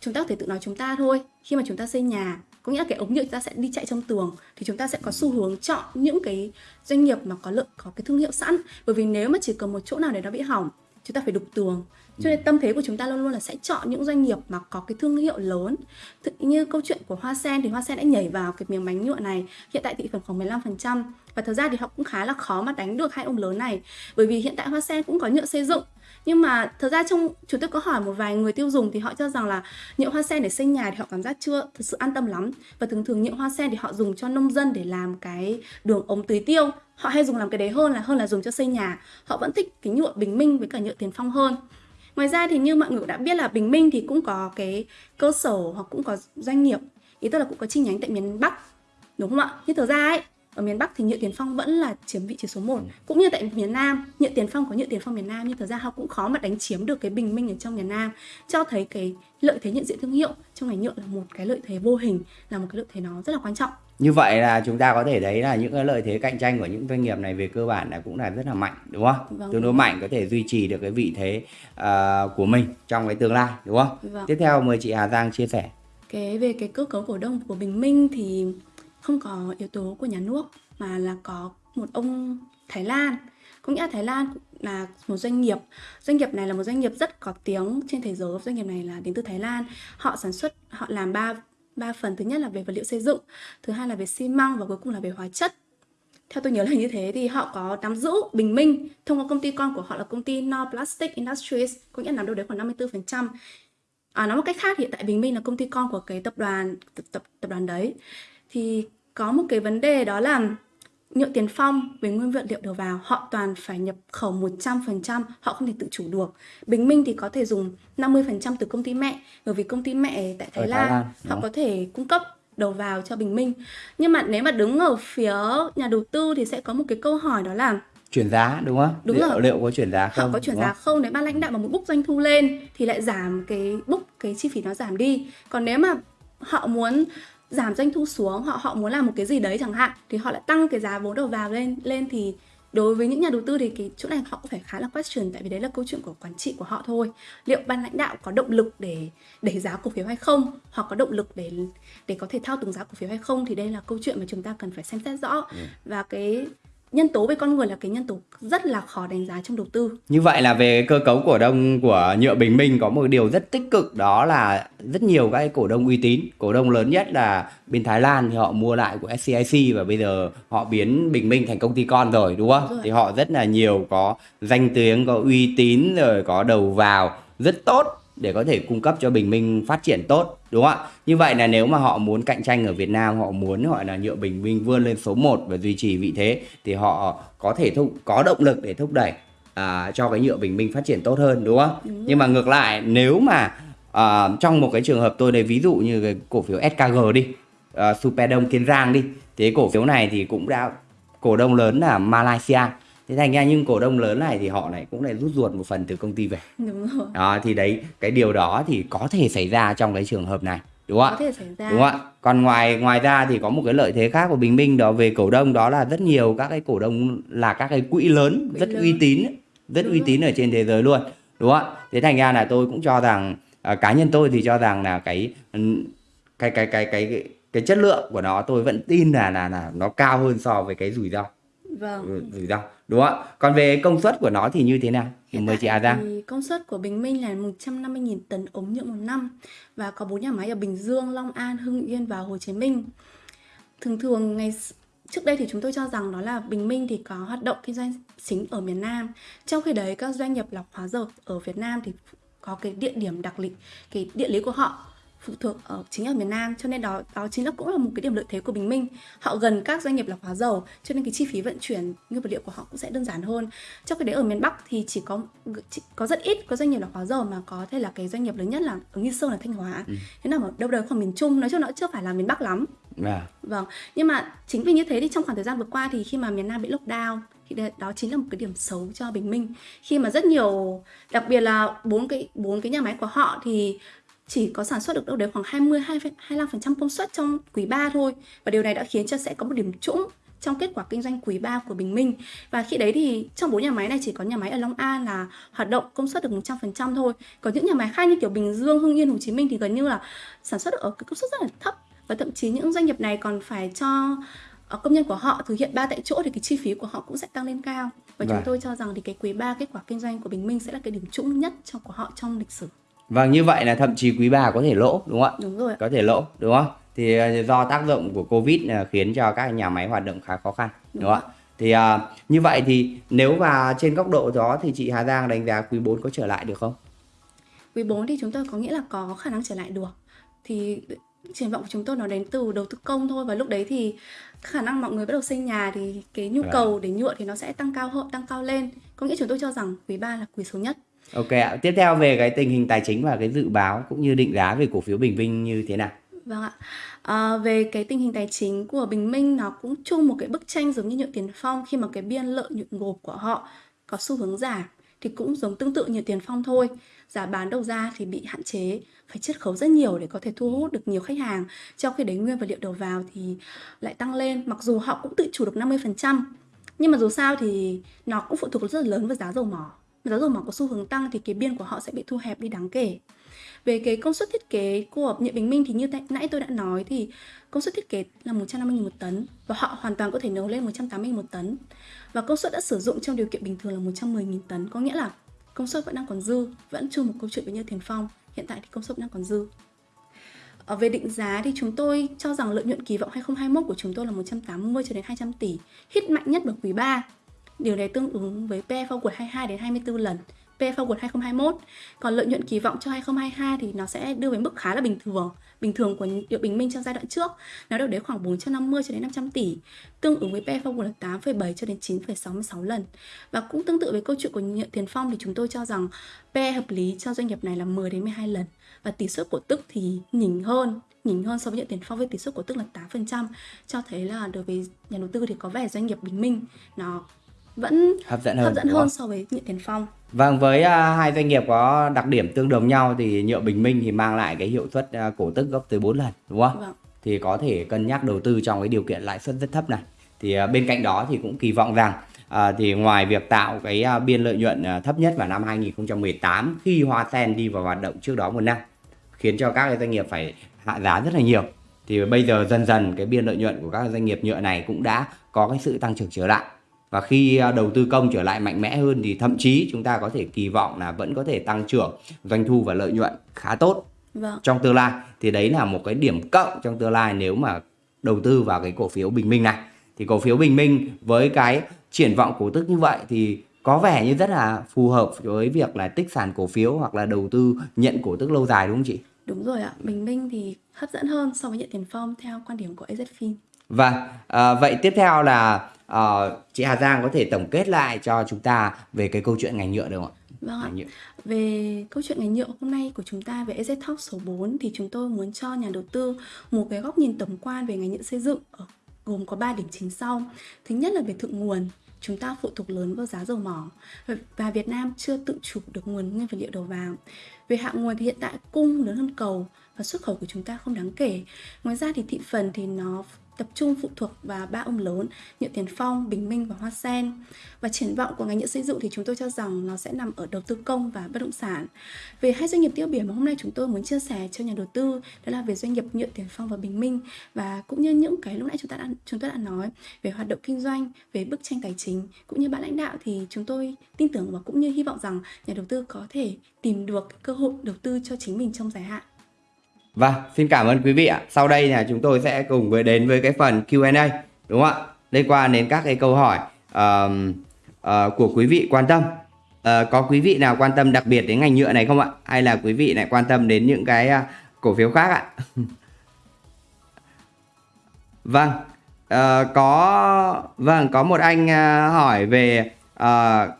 chúng ta có thể tự nói chúng ta thôi khi mà chúng ta xây nhà có nghĩa là cái ống nhựa chúng ta sẽ đi chạy trong tường thì chúng ta sẽ có xu hướng chọn những cái doanh nghiệp mà có lợi có cái thương hiệu sẵn bởi vì nếu mà chỉ cần một chỗ nào để nó bị hỏng chúng ta phải đục tường. Cho nên tâm thế của chúng ta luôn luôn là sẽ chọn những doanh nghiệp mà có cái thương hiệu lớn. Thực như câu chuyện của Hoa Sen thì Hoa Sen đã nhảy vào cái miếng bánh nhựa này. Hiện tại thị phần khoảng 15% và thật ra thì họ cũng khá là khó mà đánh được hai ông lớn này. Bởi vì hiện tại Hoa Sen cũng có nhựa xây dựng. Nhưng mà thật ra trong chúng tôi có hỏi một vài người tiêu dùng thì họ cho rằng là nhựa hoa sen để xây nhà thì họ cảm giác chưa thực sự an tâm lắm. Và thường thường nhựa hoa sen thì họ dùng cho nông dân để làm cái đường ống tưới tiêu họ hay dùng làm cái đấy hơn là hơn là dùng cho xây nhà. Họ vẫn thích cái nhựa bình minh với cả nhựa tiền phong hơn. Ngoài ra thì như mọi người đã biết là bình minh thì cũng có cái cơ sở hoặc cũng có doanh nghiệp. Ý tức là cũng có chi nhánh tại miền bắc đúng không ạ? Nhưng thực ra ấy ở miền Bắc thì nhựa tiền phong vẫn là chiếm vị trí số 1 ừ. cũng như tại miền Nam nhựa tiền phong có nhựa tiền phong miền Nam nhưng thật ra họ cũng khó mà đánh chiếm được cái bình minh ở trong miền Nam. Cho thấy cái lợi thế nhận diện thương hiệu trong ngành nhựa là một cái lợi thế vô hình là một cái lợi thế nó rất là quan trọng như vậy là chúng ta có thể thấy là những cái lợi thế cạnh tranh của những doanh nghiệp này về cơ bản là cũng là rất là mạnh đúng không? Vâng, tương đối mạnh có thể duy trì được cái vị thế uh, của mình trong cái tương lai đúng không? Vâng. Tiếp theo mời chị Hà Giang chia sẻ. Cái về cái cơ cấu cổ đông của Bình Minh thì không có yếu tố của nhà nước mà là có một ông Thái Lan có nghĩa là Thái Lan là một doanh nghiệp doanh nghiệp này là một doanh nghiệp rất có tiếng trên thế giới doanh nghiệp này là đến từ Thái Lan họ sản xuất họ làm ba ba phần thứ nhất là về vật liệu xây dựng thứ hai là về xi măng và cuối cùng là về hóa chất. Theo tôi nhớ là như thế thì họ có nắm giữ bình minh thông qua công ty con của họ là công ty No Plastic Industries có nghĩa là nắm đâu đấy khoảng 54% à, nói một cách khác hiện tại bình minh là công ty con của cái tập đoàn tập, tập, tập đoàn đấy. Thì có một cái vấn đề đó là nhựa tiền phong về nguyên vật liệu đầu vào họ toàn phải nhập khẩu 100%, họ không thể tự chủ được. Bình Minh thì có thể dùng 50% từ công ty mẹ, bởi vì công ty mẹ tại Thái, Lan, Thái Lan họ có thể cung cấp đầu vào cho Bình Minh. Nhưng mà nếu mà đứng ở phía nhà đầu tư thì sẽ có một cái câu hỏi đó là chuyển giá đúng không? Đúng liệu, rồi. Liệu có chuyển giá không? Họ có chuyển giá không? Nếu ban lãnh đạo mà một book doanh thu lên thì lại giảm cái book cái chi phí nó giảm đi. Còn nếu mà họ muốn giảm doanh thu xuống họ họ muốn làm một cái gì đấy chẳng hạn thì họ lại tăng cái giá vốn đầu vào lên lên thì đối với những nhà đầu tư thì cái chỗ này họ cũng phải khá là question tại vì đấy là câu chuyện của quản trị của họ thôi. Liệu ban lãnh đạo có động lực để đẩy giá cổ phiếu hay không? Hoặc có động lực để để có thể thao túng giá cổ phiếu hay không? Thì đây là câu chuyện mà chúng ta cần phải xem xét rõ. Ừ. và cái nhân tố về con người là cái nhân tố rất là khó đánh giá trong đầu tư. Như vậy là về cơ cấu cổ đông của nhựa Bình Minh có một điều rất tích cực đó là rất nhiều các cổ đông uy tín. Cổ đông lớn nhất là bên Thái Lan thì họ mua lại của SCIC và bây giờ họ biến Bình Minh thành công ty con rồi đúng không? Rồi. Thì họ rất là nhiều có danh tiếng, có uy tín rồi có đầu vào rất tốt để có thể cung cấp cho Bình Minh phát triển tốt đúng không ạ? Như vậy là nếu mà họ muốn cạnh tranh ở Việt Nam họ muốn gọi là nhựa Bình Minh vươn lên số 1 và duy trì vị thế thì họ có thể thúc có động lực để thúc đẩy à, cho cái nhựa Bình Minh phát triển tốt hơn đúng không? Đúng Nhưng mà ngược lại nếu mà à, trong một cái trường hợp tôi lấy ví dụ như cái cổ phiếu SKG đi, à, Superdome Kiên Giang đi, thì cổ phiếu này thì cũng đã cổ đông lớn là Malaysia thế thành ra nhưng cổ đông lớn này thì họ lại cũng lại rút ruột một phần từ công ty về đúng rồi đó thì đấy cái điều đó thì có thể xảy ra trong cái trường hợp này đúng không ạ? Có thể xảy ra. Đúng không ạ? Còn ngoài ngoài ra thì có một cái lợi thế khác của Bình Minh đó về cổ đông đó là rất nhiều các cái cổ đông là các cái quỹ lớn quỹ rất lớn. uy tín, rất đúng uy tín ở trên thế giới luôn. Đúng không ạ? Thế thành ra là tôi cũng cho rằng à, cá nhân tôi thì cho rằng là cái cái cái cái cái cái chất lượng của nó tôi vẫn tin là là là nó cao hơn so với cái rủi ro. Vâng. Ừ, rủi ro. Đúng không ạ? Còn về công suất của nó thì như thế nào? Thì mời chị Hà Giang công suất của Bình Minh là 150.000 tấn ống nhựa một năm và có bốn nhà máy ở Bình Dương, Long An, Hưng Yên và Hồ Chí Minh. Thường thường ngày trước đây thì chúng tôi cho rằng đó là Bình Minh thì có hoạt động kinh doanh chính ở miền Nam. Trong khi đấy các doanh nghiệp lọc hóa dầu ở Việt Nam thì có cái địa điểm đặc lý cái địa lý của họ phụ thuộc ở chính ở miền Nam cho nên đó đó chính là cũng là một cái điểm lợi thế của Bình Minh. Họ gần các doanh nghiệp lọc hóa dầu cho nên cái chi phí vận chuyển nguyên vật liệu của họ cũng sẽ đơn giản hơn. Trong cái đấy ở miền Bắc thì chỉ có chỉ có rất ít có doanh nghiệp lọc hóa dầu mà có thể là cái doanh nghiệp lớn nhất là ở Nghi Sơn là Thanh Hóa. Ừ. Thế nào ở đâu đấy khoảng miền Trung nói chung nó chưa phải là miền Bắc lắm. Yeah. Vâng, nhưng mà chính vì như thế thì trong khoảng thời gian vừa qua thì khi mà miền Nam bị lockdown thì đó chính là một cái điểm xấu cho Bình Minh khi mà rất nhiều đặc biệt là bốn cái bốn cái nhà máy của họ thì chỉ có sản xuất được đâu đấy khoảng 20 25% công suất trong quý 3 thôi và điều này đã khiến cho sẽ có một điểm trũng trong kết quả kinh doanh quý 3 của Bình Minh. Và khi đấy thì trong bốn nhà máy này chỉ có nhà máy ở Long An là hoạt động công suất được 100% thôi. Còn những nhà máy khác như kiểu Bình Dương, Hưng Yên, Hồ Chí Minh thì gần như là sản xuất được ở cái công suất rất là thấp và thậm chí những doanh nghiệp này còn phải cho ờ, công nhân của họ thực hiện ba tại chỗ thì cái chi phí của họ cũng sẽ tăng lên cao và vâng. chúng tôi cho rằng thì cái quý 3 kết quả kinh doanh của Bình Minh sẽ là cái điểm trũng nhất trong của họ trong lịch sử. Vâng như vậy là thậm chí quý 3 có thể lỗ đúng không ạ? Đúng rồi. Có thể lỗ đúng không? Thì ờ, do tác động của Covid khiến cho các nhà máy hoạt động khá khó khăn đúng, đúng không ạ? Thì uh, như vậy thì nếu mà trên góc độ đó thì chị Hà Giang đánh giá quý 4 có trở lại được không? Quý 4 thì chúng tôi có nghĩa là có khả năng trở lại được. Thì triển vọng của chúng tôi nó đến từ đầu tư công thôi và lúc đấy thì khả năng mọi người bắt đầu xây nhà thì cái nhu cầu để nhựa thì nó sẽ tăng cao hơn tăng cao lên có nghĩa chúng tôi cho rằng quý 3 là quý số nhất Ok ạ. Tiếp theo về cái tình hình tài chính và cái dự báo cũng như định giá về cổ phiếu Bình Minh như thế nào? Vâng ạ. À, về cái tình hình tài chính của Bình Minh nó cũng chung một cái bức tranh giống như nhựa tiền phong khi mà cái biên lợi nhuận gộp của họ có xu hướng giảm thì cũng giống tương tự như tiền phong thôi. Giá bán đầu ra thì bị hạn chế, phải chiết khấu rất nhiều để có thể thu hút được nhiều khách hàng. Trong khi đấy nguyên vật liệu đầu vào thì lại tăng lên, mặc dù họ cũng tự chủ được 50%. Nhưng mà dù sao thì nó cũng phụ thuộc rất là lớn vào giá dầu mỏ giá dầu mỏ có xu hướng tăng thì cái biên của họ sẽ bị thu hẹp đi đáng kể. Về cái công suất thiết kế của Nhật bình minh thì như nãy tôi đã nói thì công suất thiết kế là 150.000 một tấn và họ hoàn toàn có thể nấu lên 180 một tấn. Và công suất đã sử dụng trong điều kiện bình thường là 110.000 tấn có nghĩa là công suất vẫn đang còn dư vẫn chung một câu chuyện với như thiền phong hiện tại thì công suất đang còn dư. Ở về định giá thì chúng tôi cho rằng lợi nhuận kỳ vọng 2021 của chúng tôi là 180 cho đến 200 tỷ, hit mạnh nhất vào quý 3 Điều này tương ứng với PE forward 22 đến 24 lần PE forward 2021. Còn lợi nhuận kỳ vọng cho 2022 thì nó sẽ đưa về mức khá là bình thường, bình thường của Điệu Bình Minh trong giai đoạn trước. Nó đâu đấy khoảng 450 cho đến 500 tỷ, tương ứng với PE forward là 8,7 cho đến 9,66 lần. Và cũng tương tự với câu chuyện của Nhượng Tiền Phong thì chúng tôi cho rằng PE hợp lý cho doanh nghiệp này là 10 đến 12 lần và tỷ suất cổ tức thì nhỉnh hơn nhỉnh hơn so với nhận tiền phong với tỷ suất cổ tức là 8% cho thấy là đối với nhà đầu tư thì có vẻ doanh nghiệp bình minh nó vẫn hấp dẫn hơn, hấp dẫn hơn so với nhựa tiền phong. Vâng, với uh, hai doanh nghiệp có đặc điểm tương đồng nhau thì nhựa Bình Minh thì mang lại cái hiệu suất uh, cổ tức gấp tới 4 lần, đúng không? Vâng. Thì có thể cân nhắc đầu tư trong cái điều kiện lãi suất rất thấp này. Thì uh, bên cạnh đó thì cũng kỳ vọng rằng uh, thì ngoài việc tạo cái uh, biên lợi nhuận uh, thấp nhất vào năm 2018 khi Hoa Sen đi vào hoạt động trước đó một năm khiến cho các cái doanh nghiệp phải hạ giá rất là nhiều thì bây giờ dần dần cái biên lợi nhuận của các doanh nghiệp nhựa này cũng đã có cái sự tăng trưởng trở lại và khi à, đầu tư công trở lại mạnh mẽ hơn thì thậm chí chúng ta có thể kỳ vọng là vẫn có thể tăng trưởng doanh thu và lợi nhuận khá tốt vâng. trong tương lai thì đấy là một cái điểm cộng trong tương lai nếu mà đầu tư vào cái cổ phiếu Bình Minh này thì cổ phiếu Bình Minh với cái triển vọng cổ tức như vậy thì có vẻ như rất là phù hợp với việc là tích sản cổ phiếu hoặc là đầu tư nhận cổ tức lâu dài đúng không chị? Đúng rồi ạ, Bình Minh thì hấp dẫn hơn so với nhận tiền phong theo quan điểm của AZFIN. Vâng, à, vậy tiếp theo là uh, chị Hà Giang có thể tổng kết lại cho chúng ta về cái câu chuyện ngành nhựa được không ạ? Vâng ạ. Về câu chuyện ngành nhựa hôm nay của chúng ta về EZ Talk số 4 thì chúng tôi muốn cho nhà đầu tư một cái góc nhìn tổng quan về ngành nhựa xây dựng ở gồm có 3 điểm chính sau. Thứ nhất là về thượng nguồn, chúng ta phụ thuộc lớn vào giá dầu mỏ và Việt Nam chưa tự chủ được nguồn nguyên vật liệu đầu vào. Về hạ nguồn thì hiện tại cung lớn hơn cầu và xuất khẩu của chúng ta không đáng kể. Ngoài ra thì thị phần thì nó tập trung phụ thuộc vào ba ông lớn Nhựa Tiền Phong, Bình Minh và Hoa Sen. Và triển vọng của ngành nhựa xây dựng thì chúng tôi cho rằng nó sẽ nằm ở đầu tư công và bất động sản. Về hai doanh nghiệp tiêu biểu mà hôm nay chúng tôi muốn chia sẻ cho nhà đầu tư đó là về doanh nghiệp Nhựa Tiền Phong và Bình Minh và cũng như những cái lúc nãy chúng ta đã chúng tôi đã nói về hoạt động kinh doanh, về bức tranh tài chính cũng như ban lãnh đạo thì chúng tôi tin tưởng và cũng như hy vọng rằng nhà đầu tư có thể tìm được cơ hội đầu tư cho chính mình trong dài hạn. Vâng, xin cảm ơn quý vị ạ. Sau đây là chúng tôi sẽ cùng với đến với cái phần Q&A đúng không ạ? Liên quan đến các cái câu hỏi uh, uh, của quý vị quan tâm. Uh, có quý vị nào quan tâm đặc biệt đến ngành nhựa này không ạ? Hay là quý vị lại quan tâm đến những cái à, cổ phiếu khác ạ (laughs) vâng uh, có vâng có một anh uh, hỏi về uh,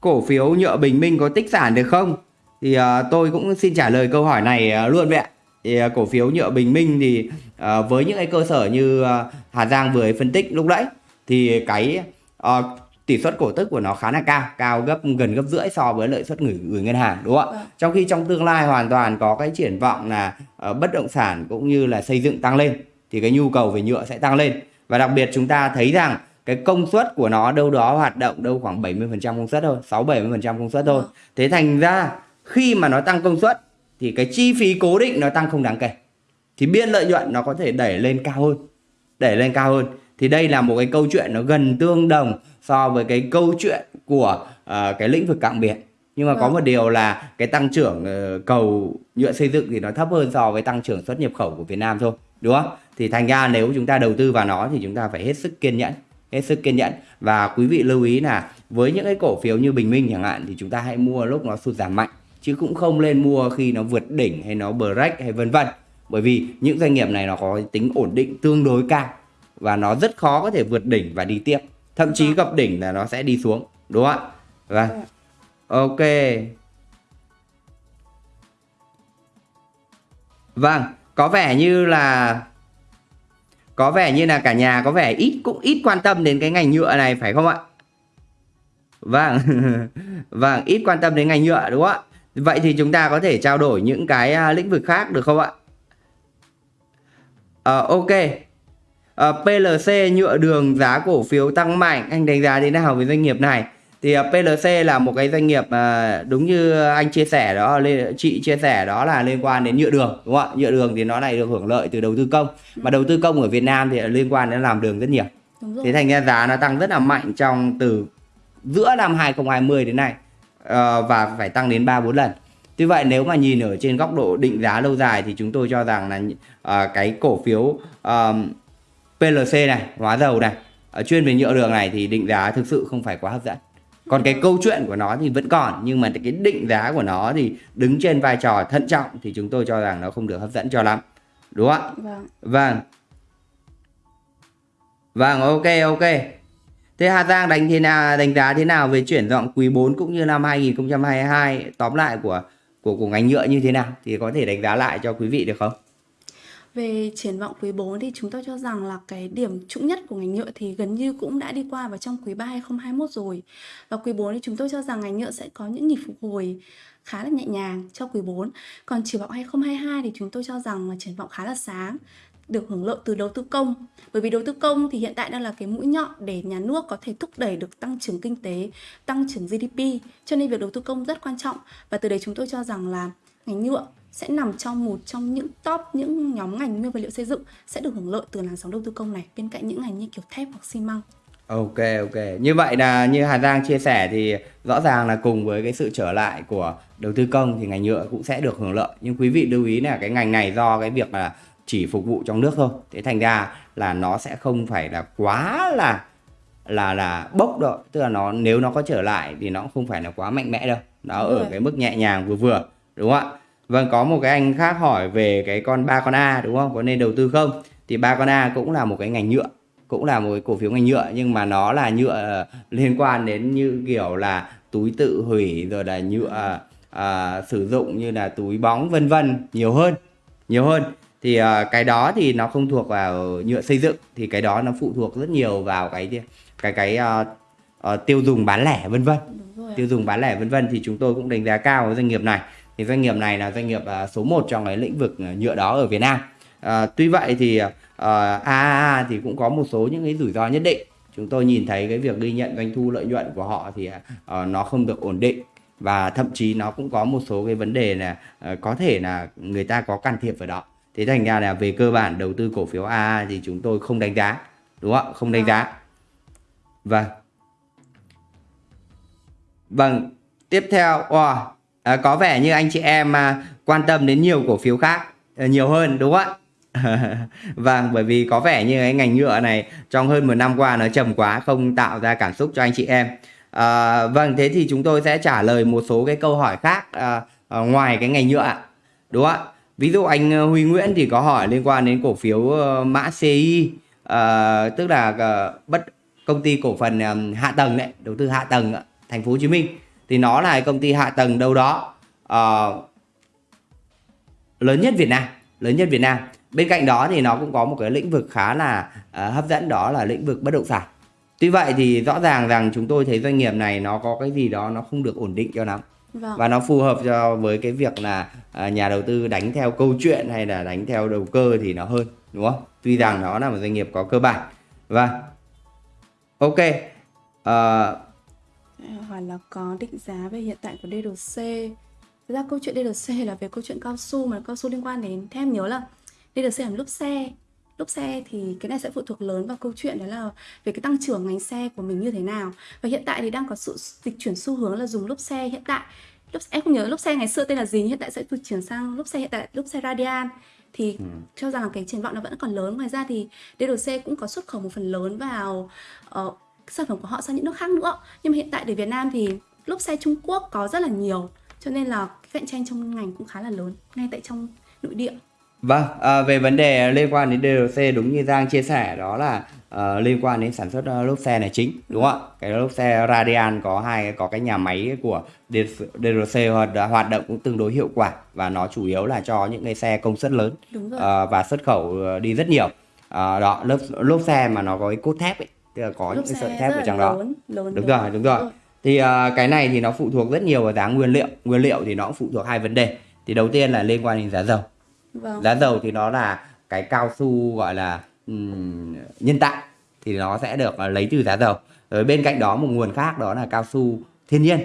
cổ phiếu nhựa bình minh có tích sản được không thì uh, tôi cũng xin trả lời câu hỏi này uh, luôn vậy ạ thì à, cổ phiếu nhựa bình minh thì à, với những cái cơ sở như à, Hà Giang vừa phân tích lúc đấy thì cái à, tỷ suất cổ tức của nó khá là cao cao gấp gần gấp rưỡi so với lợi suất gửi gửi ngân hàng đúng không ạ Vâng. trong khi trong tương lai hoàn toàn có cái triển vọng là bất động sản cũng như là xây dựng tăng lên thì cái nhu cầu về nhựa sẽ tăng lên và đặc biệt chúng ta thấy rằng cái công suất của nó đâu đó hoạt động đâu khoảng 70% công suất thôi 6 70% công suất thôi Vâng. thế thành ra khi mà nó tăng công suất thì cái chi phí cố định nó tăng không đáng kể. Thì biên lợi nhuận nó có thể đẩy lên cao hơn đẩy lên cao hơn. Thì đây là một cái câu chuyện nó gần tương đồng so với cái câu chuyện của ờ, cái lĩnh vực cảng biển. Nhưng mà có Vâng. một điều là cái tăng trưởng ờ, cầu nhựa xây dựng thì nó thấp hơn so với tăng trưởng xuất nhập khẩu của Việt Nam thôi đúng không? Thì thành ra nếu chúng ta đầu tư vào nó thì chúng ta phải hết sức kiên nhẫn hết sức kiên nhẫn. Và quý vị lưu ý là với những cái cổ phiếu như Bình Minh chẳng hạn thì chúng ta hãy mua lúc nó sụt giảm mạnh chứ cũng không lên mua khi nó vượt đỉnh hay nó break hay vân vân. Bởi vì những doanh nghiệp này nó có tính ổn định tương đối cao và nó rất khó có thể vượt đỉnh và đi tiếp. Thậm chí gặp đỉnh là nó sẽ đi xuống đúng không ạ? Vâng. Vâng. ok. Vâng có vẻ như là có vẻ như là cả nhà có vẻ ít cũng ít quan tâm đến cái ngành nhựa này phải không ạ? Vâng. (laughs) Vâng ít quan tâm đến ngành nhựa đúng không ạ vậy thì chúng ta có thể trao đổi những cái à, lĩnh vực khác được không ạ? Ờ, ok. Ờ, PLC nhựa đường giá cổ phiếu tăng mạnh. Anh đánh giá thế nào về doanh nghiệp này? Thì ờ, PLC là một cái doanh nghiệp à, đúng như anh chia sẻ đó chị chia sẻ đó là liên quan đến nhựa đường đúng không ạ? Nhựa đường thì nó lại được hưởng lợi từ đầu tư công. Mà đầu tư công ở Việt Nam thì liên quan đến làm đường rất nhiều. Thế thành ra giá nó tăng rất là mạnh trong từ giữa năm 2020 đến nay và phải tăng đến 3 4 lần. Tuy vậy nếu mà nhìn ở trên góc độ định giá lâu dài thì chúng tôi cho rằng là ờ, cái cổ phiếu ờm, PLC này, hóa dầu này, ở chuyên về nhựa đường này thì định giá thực sự không phải quá hấp dẫn. Còn cái câu chuyện của nó thì vẫn còn nhưng mà cái định giá của nó thì đứng trên vai trò thận trọng thì chúng tôi cho rằng nó không được hấp dẫn cho lắm. Đúng không ạ? vâng Vâng. Vâng, ok ok. Thế Hà Giang đánh thế nào, đánh giá thế nào về chuyển dọn quý 4 cũng như năm 2022 tóm lại của của của ngành nhựa như thế nào thì có thể đánh giá lại cho quý vị được không? Về triển vọng quý 4 thì chúng tôi cho rằng là cái điểm trũng nhất của ngành nhựa thì gần như cũng đã đi qua vào trong quý 3 2021 rồi. Và quý 4 thì chúng tôi cho rằng ngành nhựa sẽ có những nhịp phục hồi khá là nhẹ nhàng cho quý 4. Còn triển vọng 2022 thì chúng tôi cho rằng là triển vọng khá là sáng được hưởng lợi từ đầu tư công bởi vì đầu tư công thì hiện tại đang là cái mũi nhọn để nhà nước có thể thúc đẩy được tăng trưởng kinh tế, tăng trưởng GDP cho nên việc đầu tư công rất quan trọng và từ đấy chúng tôi cho rằng là ngành nhựa sẽ nằm trong một trong những top những nhóm ngành nguyên vật liệu xây dựng sẽ được hưởng lợi từ làn sóng đầu tư công này, bên cạnh những ngành như kiểu thép hoặc xi măng Ok ok. Như vậy là như Hà Giang chia sẻ thì rõ ràng là cùng với cái sự trở lại của đầu tư công thì ngành nhựa cũng sẽ được hưởng lợi. Nhưng quý vị lưu ý là cái ngành này do cái việc là chỉ phục vụ trong nước thôi. Thế thành ra là nó sẽ không phải là quá là là là bốc đâu. Tức là nó nếu nó có trở lại thì nó cũng không phải là quá mạnh mẽ đâu. Nó Đúng ở rồi. cái mức nhẹ nhàng vừa vừa. Đúng không ạ? Vâng có một cái anh khác hỏi về cái con ba con A đúng không? Có nên đầu tư không? Thì ba con A cũng là một cái ngành nhựa cũng là một cái cổ phiếu ngành nhựa nhưng mà nó là nhựa ờ, liên quan đến như kiểu là túi tự hủy rồi là nhựa à, sử dụng như là túi bóng vân vân nhiều hơn nhiều hơn thì à, cái đó thì nó không thuộc vào nhựa xây dựng thì cái đó nó phụ thuộc rất nhiều vào cái cái cái à, à, tiêu dùng bán lẻ vân vân. Tiêu dùng bán lẻ vân vân thì chúng tôi cũng đánh giá cao với doanh nghiệp này. Thì doanh nghiệp này là doanh nghiệp à, số 1 trong cái lĩnh vực nhựa đó ở Việt Nam. À, tuy vậy thì à, AAA thì cũng có một số những cái rủi ro nhất định. Chúng tôi nhìn thấy cái việc ghi nhận doanh thu lợi nhuận của họ thì à, nó không được ổn định. Và thậm chí nó cũng có một số cái vấn đề là à, có thể là người ta có can thiệp vào đó thế thành ra là về cơ bản đầu tư cổ phiếu AA thì chúng tôi không đánh giá đúng không ạ không đánh giá vâng Vâng, tiếp theo wow, à, có vẻ như anh chị em à, quan tâm đến nhiều cổ phiếu khác à, nhiều hơn đúng không ạ? (laughs) vâng, bởi vì có vẻ như cái ngành nhựa này trong hơn một năm qua nó trầm quá không tạo ra cảm xúc cho anh chị em. À, vâng, thế thì chúng tôi sẽ trả lời một số cái câu hỏi khác à, à, ngoài cái ngành nhựa. Đúng không ạ? Ví dụ anh ờ, Huy Nguyễn thì có hỏi liên quan đến cổ phiếu ờ, mã CI ờ, tức là ờ, bất công ty cổ phần ờm, hạ tầng đấy đầu tư hạ tầng ở thành phố Hồ Chí Minh. Thì nó là công ty hạ tầng đâu đó ờ, lớn nhất Việt Nam lớn nhất Việt Nam. Bên cạnh đó thì nó cũng có một cái lĩnh vực khá là ờ, hấp dẫn đó là lĩnh vực bất động sản. Tuy vậy thì rõ ràng rằng chúng tôi thấy doanh nghiệp này nó có cái gì đó nó không được ổn định cho lắm. Vâng. và nó phù hợp cho với cái việc là à, À, nhà đầu tư đánh theo câu chuyện hay là đánh theo đầu cơ thì nó hơn đúng không? Tuy rằng nó là một doanh nghiệp có cơ bản. Và ok. Ờ, hỏi là có định giá về hiện tại của DRC Thực ra câu chuyện DRC là về câu chuyện cao su mà cao su liên quan đến theo em nhớ là DRC là lốp xe. Lốp xe thì cái này sẽ phụ thuộc lớn vào câu chuyện đó là về cái tăng trưởng ngành xe của mình như thế nào. Và hiện tại thì đang có sự dịch chuyển xu hướng là dùng lốp xe hiện tại lốp em không nhớ lốp xe ngày xưa tên là gì hiện tại sẽ được chuyển sang lốp xe hiện tại lốp xe Radian. Thì cho rằng cái triển vọng nó vẫn còn lớn. Ngoài ra thì DRC cũng có xuất khẩu một phần lớn vào ờ, sản phẩm của họ sang những nước khác nữa. Nhưng mà hiện tại để Việt Nam thì lốp xe Trung Quốc có rất là nhiều cho nên là cái cạnh tranh trong ngành cũng khá là lớn ngay tại trong nội địa Vâng, à, về vấn đề liên quan đến DRC đúng như Giang chia sẻ đó là ờ, liên quan đến sản xuất ờ, lốp xe này chính đúng không ạ? Cái lốp xe Radian có hai có cái nhà máy của DRC hoạt, hoạt động cũng tương đối hiệu quả và nó chủ yếu là cho những cái xe công suất lớn đúng rồi ờ, và xuất khẩu đi rất nhiều. Ờ, đó lốp lốp xe mà nó có cái cốt thép ấy, tức là có lốp những cái sợi thép ở trong đó. lớn, lớn Đúng lớn. rồi, đúng rồi. Thì ờ, cái này thì nó phụ thuộc rất nhiều vào giá nguyên liệu. Nguyên liệu thì nó cũng phụ thuộc hai vấn đề. Thì đầu tiên là liên quan đến giá dầu. Vâng Giá dầu thì nó là cái cao su gọi là ừm, nhân tạo thì nó sẽ được ờ, lấy từ giá dầu. Rồi bên cạnh đó một nguồn khác đó là cao su thiên nhiên.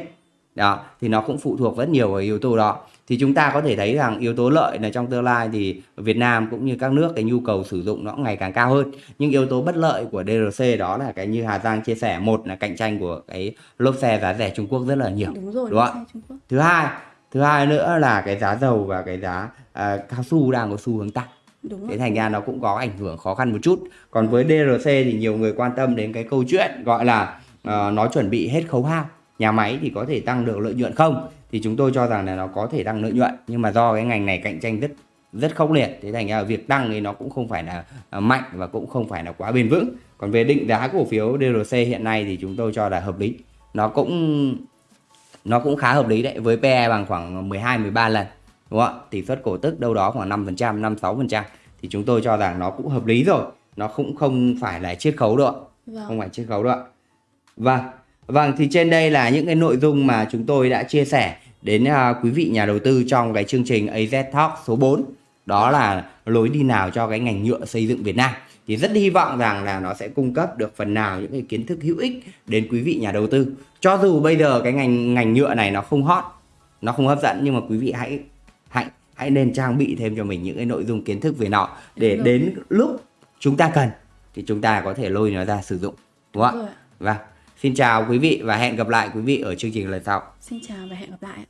Đó, thì nó cũng phụ thuộc rất nhiều vào yếu tố đó. Thì chúng ta có thể thấy rằng yếu tố lợi là trong tương lai thì Việt Nam cũng như các nước cái nhu cầu sử dụng nó ngày càng cao hơn. Nhưng yếu tố bất lợi của DRC đó là cái như Hà Giang chia sẻ, một là cạnh tranh của cái lốp xe giá rẻ Trung Quốc rất là nhiều. đúng rồi đúng không Thứ hai, thứ hai nữa là cái giá dầu và cái giá à, cao su đang có xu hướng tăng. đúng Thế thành ra nó cũng có ảnh hưởng khó khăn một chút. Còn với DRC thì nhiều người quan tâm đến cái câu chuyện gọi là ờ, nó chuẩn bị hết khấu hao. Nhà máy thì có thể tăng được lợi nhuận không? Thì chúng tôi cho rằng là nó có thể tăng lợi nhuận nhưng mà do cái ngành này cạnh tranh rất rất khốc liệt thế thành ra việc tăng thì nó cũng không phải là à, mạnh và cũng không phải là quá bền vững. Còn về định giá cổ phiếu DRC hiện nay thì chúng tôi cho là hợp lý. Nó cũng nó cũng khá hợp lý đấy với PE bằng khoảng 12 13 lần đúng không ạ? Tỷ suất cổ tức đâu đó khoảng 5%, 5 6% thì chúng tôi cho rằng nó cũng hợp lý rồi. Nó cũng không phải là chiết khấu đâu ạ. vâng Không phải chiết khấu đâu ạ. Vâng. Vâng thì trên đây là những cái nội dung mà chúng tôi đã chia sẻ đến à, quý vị nhà đầu tư trong cái chương trình AZ Talk số 4. Đó là lối đi nào cho cái ngành nhựa xây dựng Việt Nam. Thì rất hy vọng rằng là nó sẽ cung cấp được phần nào những cái kiến thức hữu ích đến quý vị nhà đầu tư. Cho dù bây giờ cái ngành ngành nhựa này nó không hot, nó không hấp dẫn nhưng mà quý vị hãy hãy nên trang bị thêm cho mình những cái nội dung kiến thức về nó để rồi. đến lúc chúng ta cần thì chúng ta có thể lôi nó ra sử dụng đúng không ạ? ạ. Vâng. Xin chào quý vị và hẹn gặp lại quý vị ở chương trình lần sau. xin chào và hẹn gặp lại